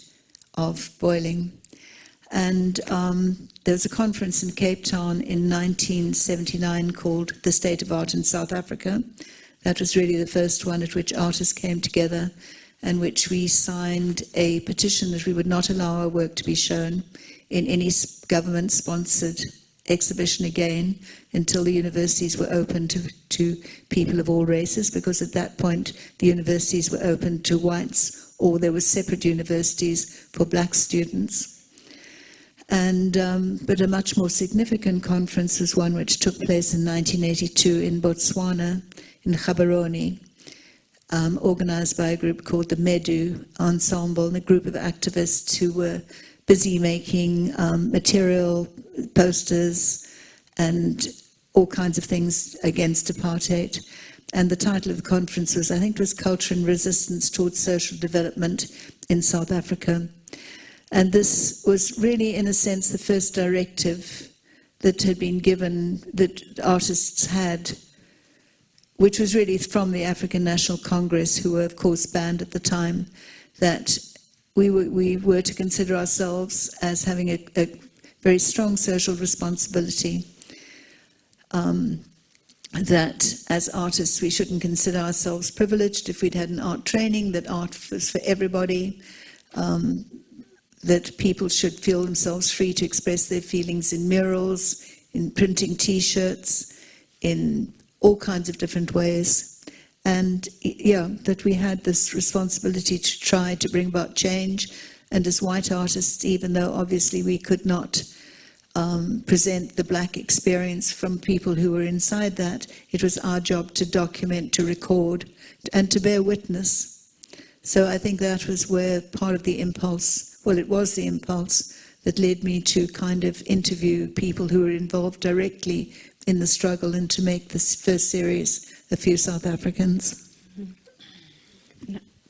of boiling. And um, there was a conference in Cape Town in 1979 called The State of Art in South Africa. That was really the first one at which artists came together and which we signed a petition that we would not allow our work to be shown in any government sponsored exhibition again until the universities were open to, to people of all races, because at that point the universities were open to whites or there were separate universities for black students. And, um, but a much more significant conference was one which took place in 1982 in Botswana, in Gaborone, um, organized by a group called the Medu Ensemble, and a group of activists who were busy making um, material, posters, and all kinds of things against apartheid. And the title of the conference was, I think it was Culture and Resistance Towards Social Development in South Africa. And this was really, in a sense, the first directive that had been given, that artists had, which was really from the African National Congress, who were, of course, banned at the time, that we were, we were to consider ourselves as having a, a very strong social responsibility. Um, that as artists we shouldn't consider ourselves privileged if we'd had an art training, that art was for everybody, um, that people should feel themselves free to express their feelings in murals, in printing t-shirts, in all kinds of different ways. And yeah, that we had this responsibility to try to bring about change. And as white artists, even though obviously we could not um, present the black experience from people who were inside that, it was our job to document, to record, and to bear witness. So I think that was where part of the impulse, well, it was the impulse that led me to kind of interview people who were involved directly in the struggle and to make this first series a few South Africans.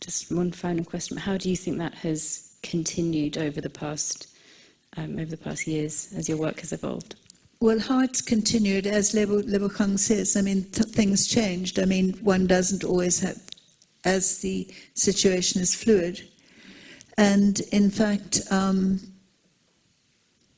Just one final question. How do you think that has continued over the past um, over the past years as your work has evolved? Well, how it's continued, as Lebo, Lebohang says, I mean, th- things changed. I mean, one doesn't always have, as the situation is fluid. And in fact, um,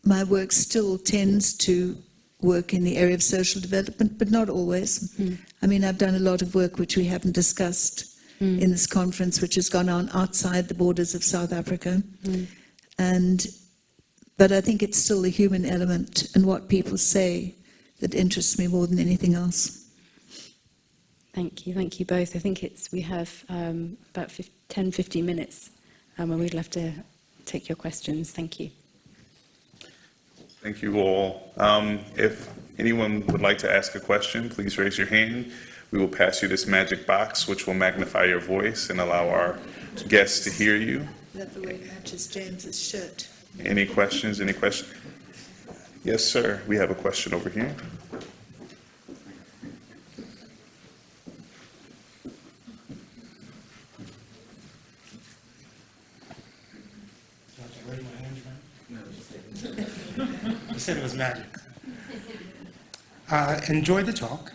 my work still tends to work in the area of social development, but not always. Hmm. I mean, I've done a lot of work which we haven't discussed hmm. in this conference, which has gone on outside the borders of South Africa. Hmm. And but I think it's still the human element and what people say that interests me more than anything else. Thank you, thank you both. I think it's we have um, about 15, 10, 15 minutes, um, and we'd love to take your questions. Thank you. Thank you all. Um, If anyone would like to ask a question, please raise your hand. We will pass you this magic box, which will magnify your voice and allow our guests to hear you. That the way it matches James's shirt. Any questions, any questions? Yes, sir, we have a question over here. Do I have to raise my hand, Frank? You said it was magic. Uh, Enjoyed the talk,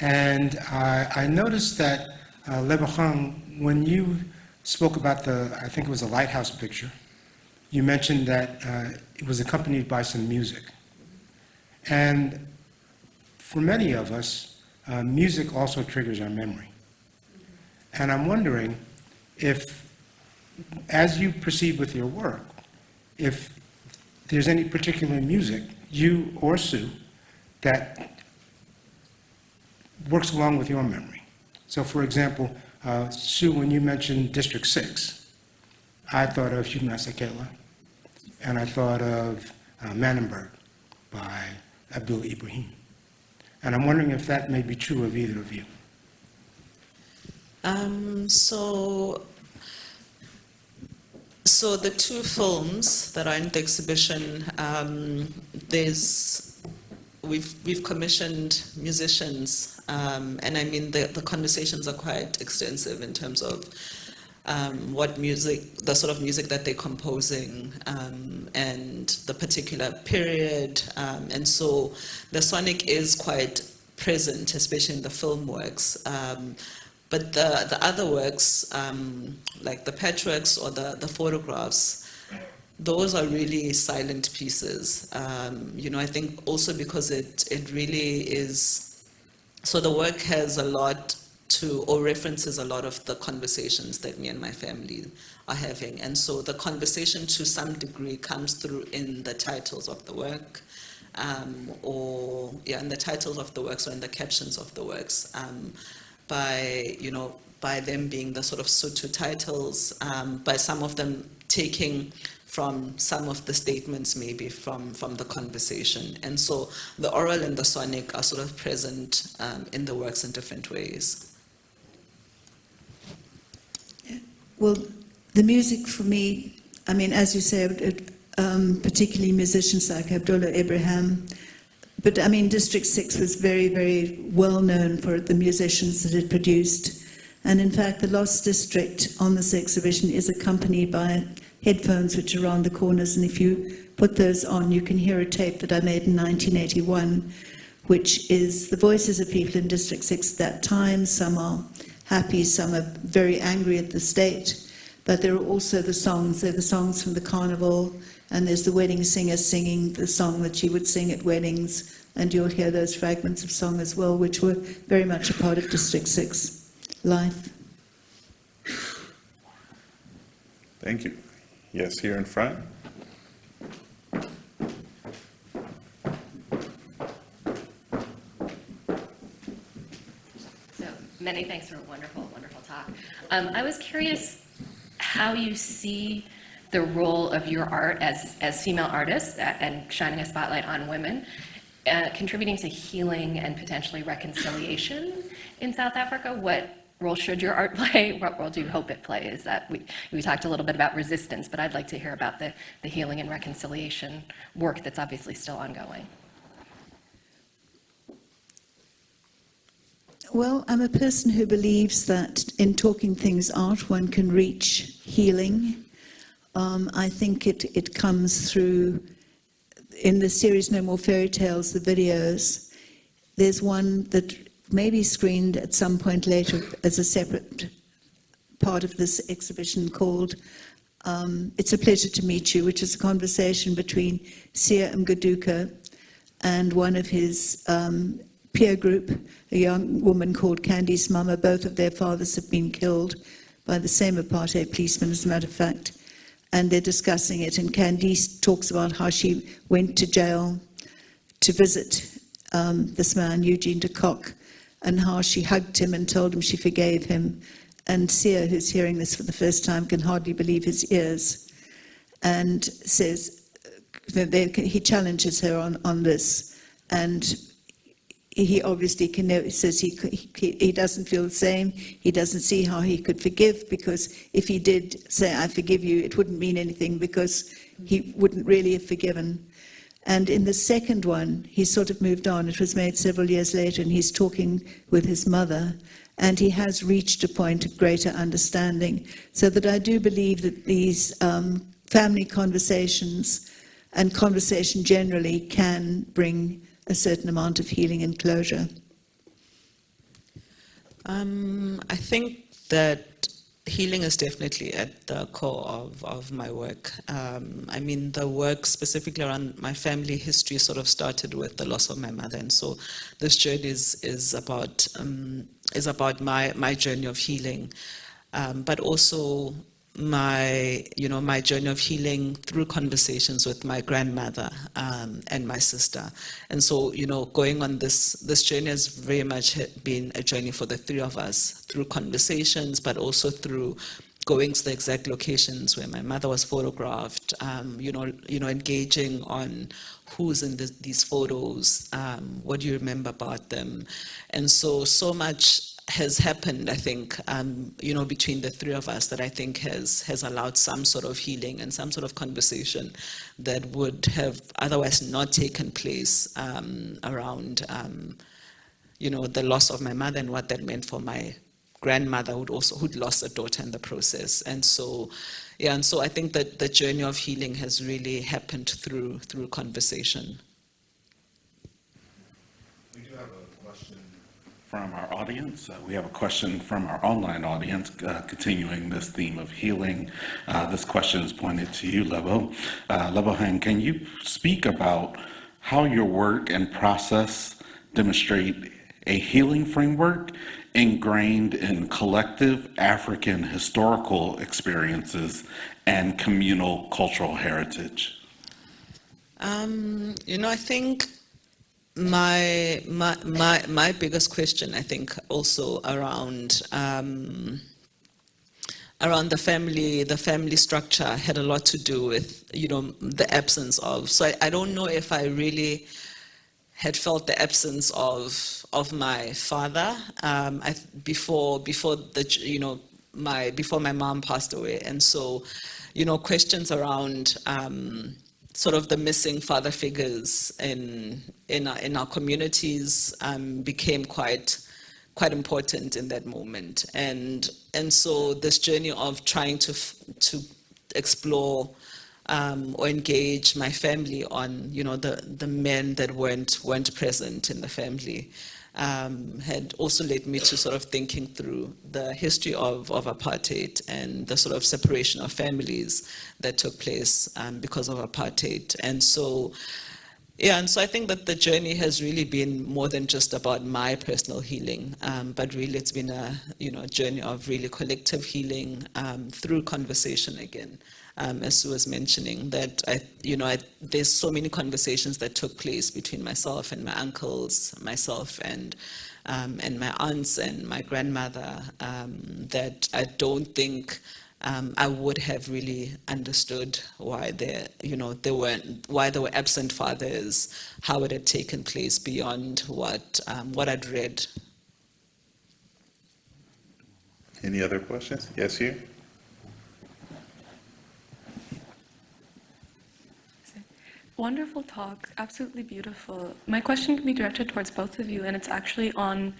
and I I noticed that Uh, when you spoke about the, I think it was a lighthouse picture, you mentioned that uh, it was accompanied by some music. And for many of us, uh, music also triggers our memory. And I'm wondering if, as you proceed with your work, if there's any particular music, you or Sue, that works along with your memory. So for example, uh, Sue, when you mentioned District 6, I thought of Shubna Sekela, and I thought of uh, Manenberg by Abdullah Ibrahim. And I'm wondering if that may be true of either of you. Um, so, so the two films that are in the exhibition, um, there's, we've, we've commissioned musicians, um, and I mean, the, the conversations are quite extensive in terms of um, what music, the sort of music that they're composing, um, and the particular period. Um, and so the sonic is quite present, especially in the film works. Um, but the, the other works, um, like the patchworks or the, the photographs, those are really silent pieces. Um, you know, I think also because it, it really is, so the work has a lot to, or references a lot of the conversations that me and my family are having. And so the conversation to some degree comes through in the titles of the work, um, or, yeah, in the titles of the works or in the captions of the works. Um, by, you know, by them being the sort of Sotho titles, um, by some of them taking from some of the statements maybe from, from the conversation. And so the oral and the sonic are sort of present um, in the works in different ways. Well, the music for me, I mean, as you it, um, particularly musicians like Abdullah Ibrahim, but I mean, District 6 was very, very well known for the musicians that it produced. And in fact, the Lost District on this exhibition is accompanied by headphones which are around the corners. And if you put those on, you can hear a tape that I made in 1981, which is the voices of people in District 6 at that time. Some are happy, some are very angry at the state. But there are also the songs, There are the songs from the carnival, and there's the wedding singer singing the song that she would sing at weddings, and you'll hear those fragments of song as well, which were very much a part of District 6 life. Thank you. Yes, here in front. So many thanks for a wonderful, wonderful talk. Um, I was curious how you see the role of your art as, as female artists and shining a spotlight on women, uh, contributing to healing and potentially reconciliation in South Africa. What role should your art play? What role do you hope it plays? That we, we talked a little bit about resistance, but I'd like to hear about the, the healing and reconciliation work that's obviously still ongoing. Well, I'm a person who believes that in talking things out, one can reach healing. Um, I think it, it comes through, in the series No More Fairy Tales, the videos, there's one that may be screened at some point later as a separate part of this exhibition called um, It's a Pleasure to Meet You, which is a conversation between Siyah Mgoduka and one of his um, peer group, a young woman called Candice Mama. Both of their fathers have been killed by the same apartheid policeman, as a matter of fact. And they're discussing it. And Candice talks about how she went to jail to visit um, this man, Eugene de Kock, and how she hugged him and told him she forgave him. And Siyah, who's hearing this for the first time, can hardly believe his ears and says, uh, they, he challenges her on, on this. And he obviously can know, says he, he, he doesn't feel the same. He doesn't see how he could forgive because if he did say, I forgive you, it wouldn't mean anything because he wouldn't really have forgiven. And in the second one, he sort of moved on. It was made several years later, and he's talking with his mother, and he has reached a point of greater understanding. So that I do believe that these um, family conversations and conversation generally can bring a certain amount of healing and closure. Um, I think that healing is definitely at the core of, of my work. Um, I mean, the work specifically around my family history sort of started with the loss of my mother, and so this journey is is about um, is about my my journey of healing, um, but also my you know my journey of healing through conversations with my grandmother um, and my sister. And so you know going on this this journey has very much been a journey for the three of us through conversations but also through going to the exact locations where my mother was photographed um, you know you know engaging on who's in the, these photos um, what do you remember about them. And so so much has happened, I think, um, you know, between the three of us that I think has has allowed some sort of healing and some sort of conversation that would have otherwise not taken place um, around, um, you know, the loss of my mother and what that meant for my grandmother who'd also who'd lost a daughter in the process. And so, yeah, and so I think that the journey of healing has really happened through through conversation. We do have a question from our audience. Uh, we have a question from our online audience, uh, continuing this theme of healing. Uh, this question is pointed to you, Lebo. Uh, Lebo can you speak about how your work and process demonstrate a healing framework ingrained in collective African historical experiences and communal cultural heritage? Um, you know, I think my, my, my, my biggest question, I think, also around, um, around the family, the family structure had a lot to do with, you know, the absence of. So I, I don't know if I really had felt the absence of, of my father um, I, before, before the, you know, my, before my mom passed away. And so, you know, questions around, um, sort of the missing father figures in in our, in our communities um, became quite quite important in that moment. And and so this journey of trying to to explore um, or engage my family on you know the the men that weren't weren't present in the family um, had also led me to sort of thinking through the history of, of apartheid and the sort of separation of families that took place um, because of apartheid. And so, yeah, and so I think that the journey has really been more than just about my personal healing, um, but really it's been a, you know, a journey of really collective healing um, through conversation again um, as Sue was mentioning, that I, you know, I, there's so many conversations that took place between myself and my uncles, myself and um, and my aunts and my grandmother um, that I don't think um, I would have really understood why there, you know, there were why there were absent fathers, how it had taken place beyond what um, what I'd read. Any other questions? Yes, you? Wonderful talk, absolutely beautiful. My question can be directed towards both of you, and it's actually on,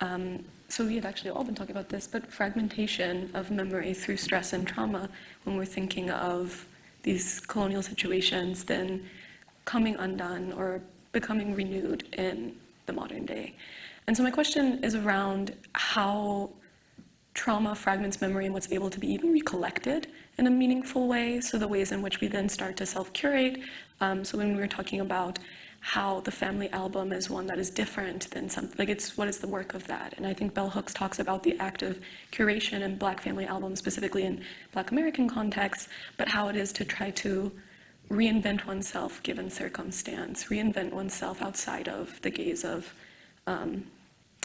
um, so we had actually all been talking about this, but fragmentation of memory through stress and trauma when we're thinking of these colonial situations, then coming undone or becoming renewed in the modern day. And so my question is around how trauma fragments memory and what's able to be even recollected in a meaningful way. So the ways in which we then start to self-curate. Um, so when we were talking about how the family album is one that is different than something, like it's what is the work of that? And I think Bell Hooks talks about the act of curation and Black family albums, specifically in Black American contexts, but how it is to try to reinvent oneself given circumstance, reinvent oneself outside of the gaze of um,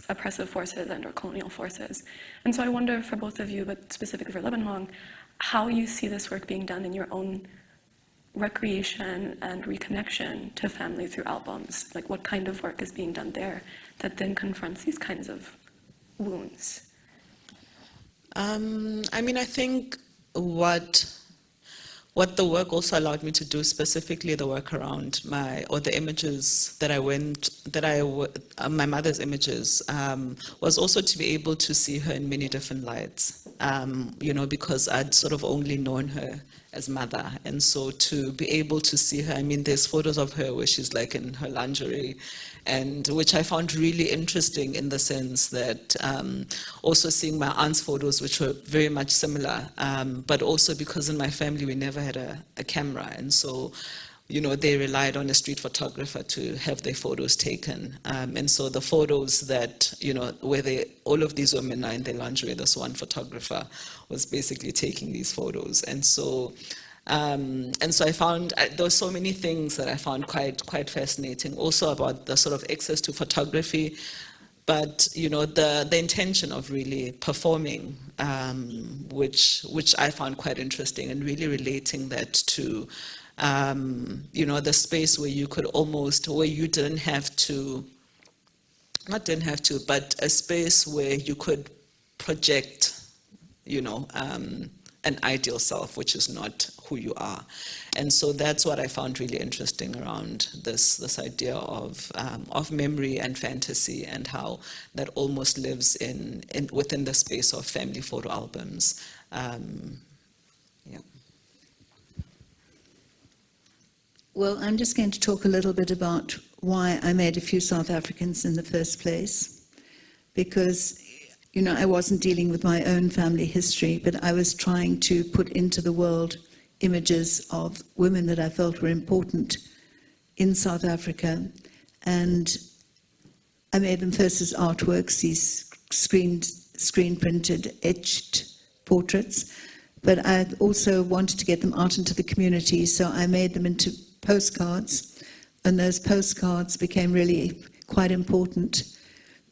oppressive forces and or colonial forces. And so I wonder for both of you, but specifically for Lebohang, how you see this work being done in your own recreation and reconnection to family through albums. Like what kind of work is being done there that then confronts these kinds of wounds? Um, I mean, I think what what the work also allowed me to do, specifically the work around my, or the images that I went, that I, uh, my mother's images, um, was also to be able to see her in many different lights. um, you know, because I'd sort of only known her as mother. And so to be able to see her, I mean, there's photos of her where she's like in her lingerie, and which I found really interesting in the sense that um, also seeing my aunt's photos, which were very much similar, um, but also because in my family we never had a, a camera. And so you know, they relied on a street photographer to have their photos taken. Um, and so the photos that, you know, where they, all of these women are in their lingerie, this one photographer was basically taking these photos. And so, um, and so I found, uh, there were so many things that I found quite, quite fascinating, also about the sort of access to photography, but you know the the intention of really performing, um, which which I found quite interesting, and really relating that to um, you know, the space where you could almost, where you didn't have to, not didn't have to, but a space where you could project, you know, um, an ideal self, which is not who you are. And so that's what I found really interesting around this, this idea of, um, of memory and fantasy and how that almost lives in, in within the space of family photo albums. Um, Well, I'm just going to talk a little bit about why I made a few South Africans in the first place. Because, you know, I wasn't dealing with my own family history, but I was trying to put into the world images of women that I felt were important in South Africa. And I made them first as artworks, these screened, screen printed, etched portraits. But I also wanted to get them out into the community, so I made them into postcards, and those postcards became really quite important.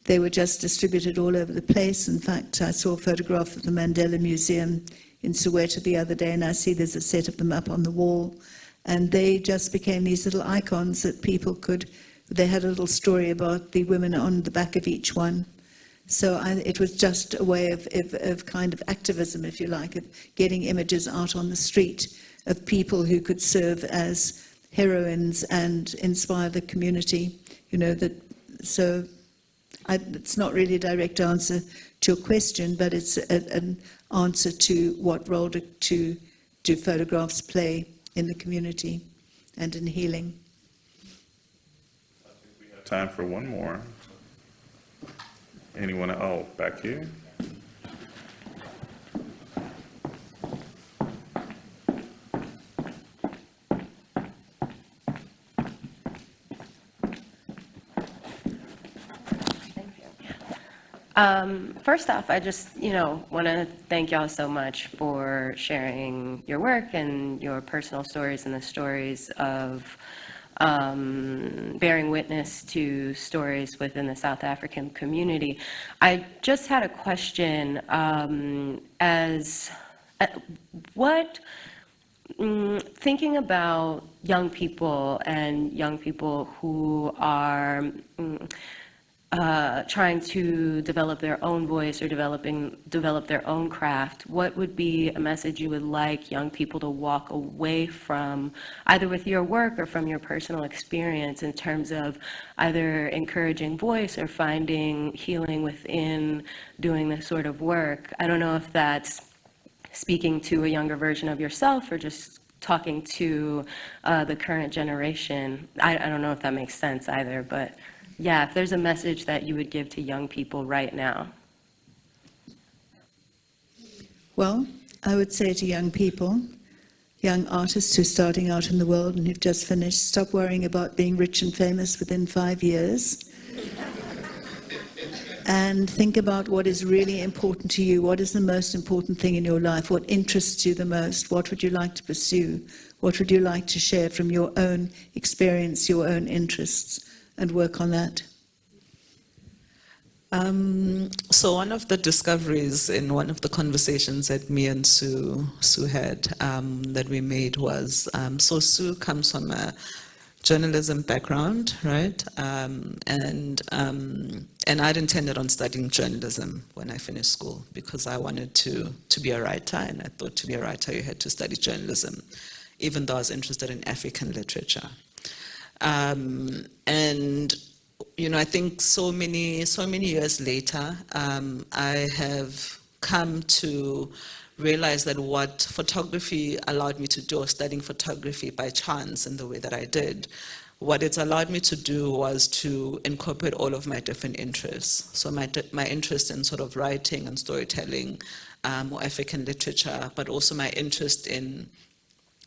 They were just distributed all over the place. In fact, I saw a photograph of the Mandela Museum in Soweto the other day, and I see there's a set of them up on the wall. And they just became these little icons that people could, they had a little story about the women on the back of each one. So I, it was just a way of, of, of kind of activism, if you like, of getting images out on the street of people who could serve as heroines and inspire the community. You know, that, so I, it's not really a direct answer to your question, but it's a, an answer to what role do, to, do photographs play in the community and in healing. Time for one more. Anyone, oh, back here? Um, first off, I just, you know, want to thank y'all so much for sharing your work and your personal stories and the stories of um, bearing witness to stories within the South African community. I just had a question um, as uh, what, mm, thinking about young people and young people who are mm, uh, trying to develop their own voice or developing develop their own craft, what would be a message you would like young people to walk away from, either with your work or from your personal experience, in terms of either encouraging voice or finding healing within doing this sort of work? I don't know if that's speaking to a younger version of yourself or just talking to uh, the current generation. I, I don't know if that makes sense either, but yeah, if there's a message that you would give to young people right now. Well, I would say to young people, young artists who are starting out in the world and who've just finished, stop worrying about being rich and famous within five years. and think about what is really important to you. What is the most important thing in your life? What interests you the most? What would you like to pursue? What would you like to share from your own experience, your own interests? And work on that? Um, so one of the discoveries in one of the conversations that me and Sue, Sue had um, that we made was, um, so Sue comes from a journalism background, right? Um, and, um, and I'd intended on studying journalism when I finished school because I wanted to, to be a writer and I thought to be a writer you had to study journalism, even though I was interested in African literature. Um, and you know, I think so many, so many years later, um, I have come to realize that what photography allowed me to do, studying photography by chance in the way that I did, what it's allowed me to do was to incorporate all of my different interests. So my, my interest in sort of writing and storytelling, um, or African literature, but also my interest in,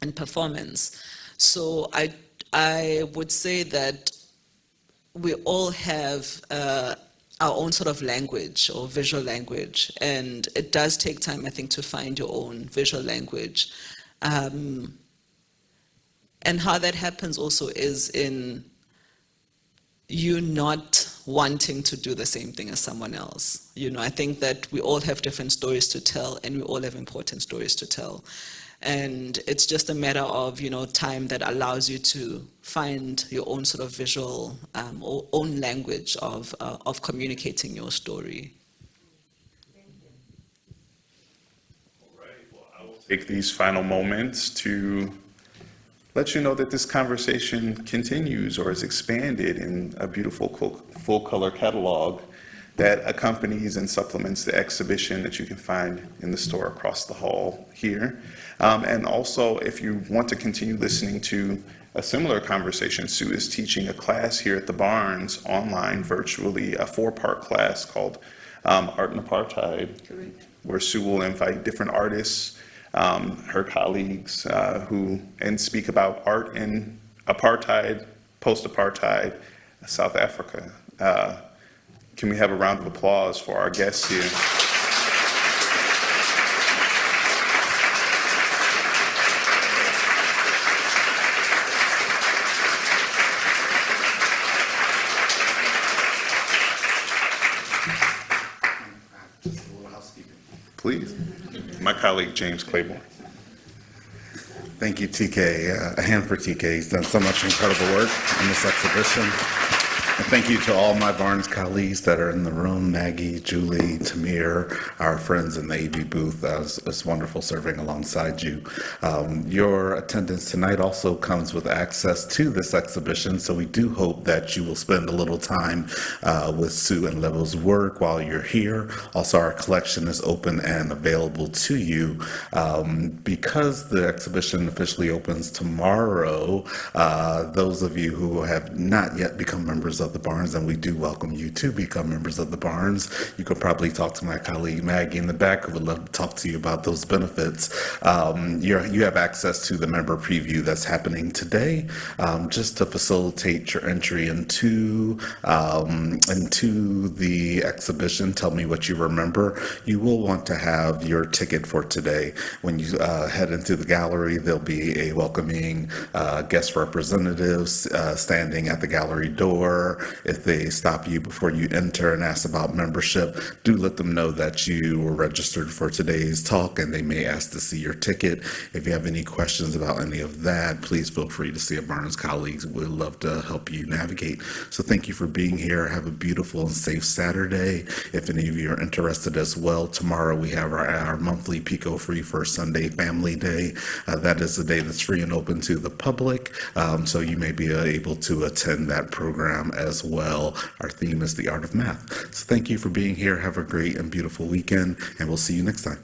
in performance. So I, I would say that we all have uh, our own sort of language or visual language, and it does take time, I think, to find your own visual language. Um, and how that happens also is in you not wanting to do the same thing as someone else. You know, I think that we all have different stories to tell, and we all have important stories to tell. And it's just a matter of, you know, time that allows you to find your own sort of visual, um, or own language of, uh, of communicating your story. All right. Well I will take these final moments to let you know that this conversation continues or is expanded in a beautiful full-color catalog that accompanies and supplements the exhibition that you can find in the store across the hall here. Um, And also, if you want to continue listening to a similar conversation, Sue is teaching a class here at the Barnes, online, virtually, a four-part class called um, Art and Apartheid, where Sue will invite different artists, um, her colleagues, uh, who, and speak about art in apartheid, post-apartheid, South Africa. Uh, Can we have a round of applause for our guests here? Please. My colleague, James Claiborne. Thank you, TK. Uh, A hand for TK. He's done so much incredible work in this exhibition. Thank you to all my Barnes colleagues that are in the room, Maggie, Julie, Tamir, our friends in the AV booth. It's it's wonderful serving alongside you. Um, Your attendance tonight also comes with access to this exhibition, so we do hope that you will spend a little time uh, with Sue and Lebo's work while you're here. Also, our collection is open and available to you. Um, Because the exhibition officially opens tomorrow, uh, those of you who have not yet become members of the Barnes, and we do welcome you to become members of the Barnes. You could probably talk to my colleague Maggie in the back, who would love to talk to you about those benefits. Um, You're, you have access to the member preview that's happening today, um, just to facilitate your entry into, um, into the exhibition. Tell me what you remember. You will want to have your ticket for today. When you uh, head into the gallery, there'll be a welcoming uh, guest representatives uh, standing at the gallery door. If they stop you before you enter and ask about membership, do let them know that you were registered for today's talk and they may ask to see your ticket. If you have any questions about any of that, please feel free to see a Barnes colleagues. We'd love to help you navigate. So thank you for being here. Have a beautiful and safe Saturday. If any of you are interested as well, tomorrow we have our, our monthly PECO Free First Sunday Family Day. Uh, that is a day that's free and open to the public. Um, so you may be uh, able to attend that program as well. Our theme is the art of math. So thank you for being here. Have a great and beautiful weekend, and we'll see you next time.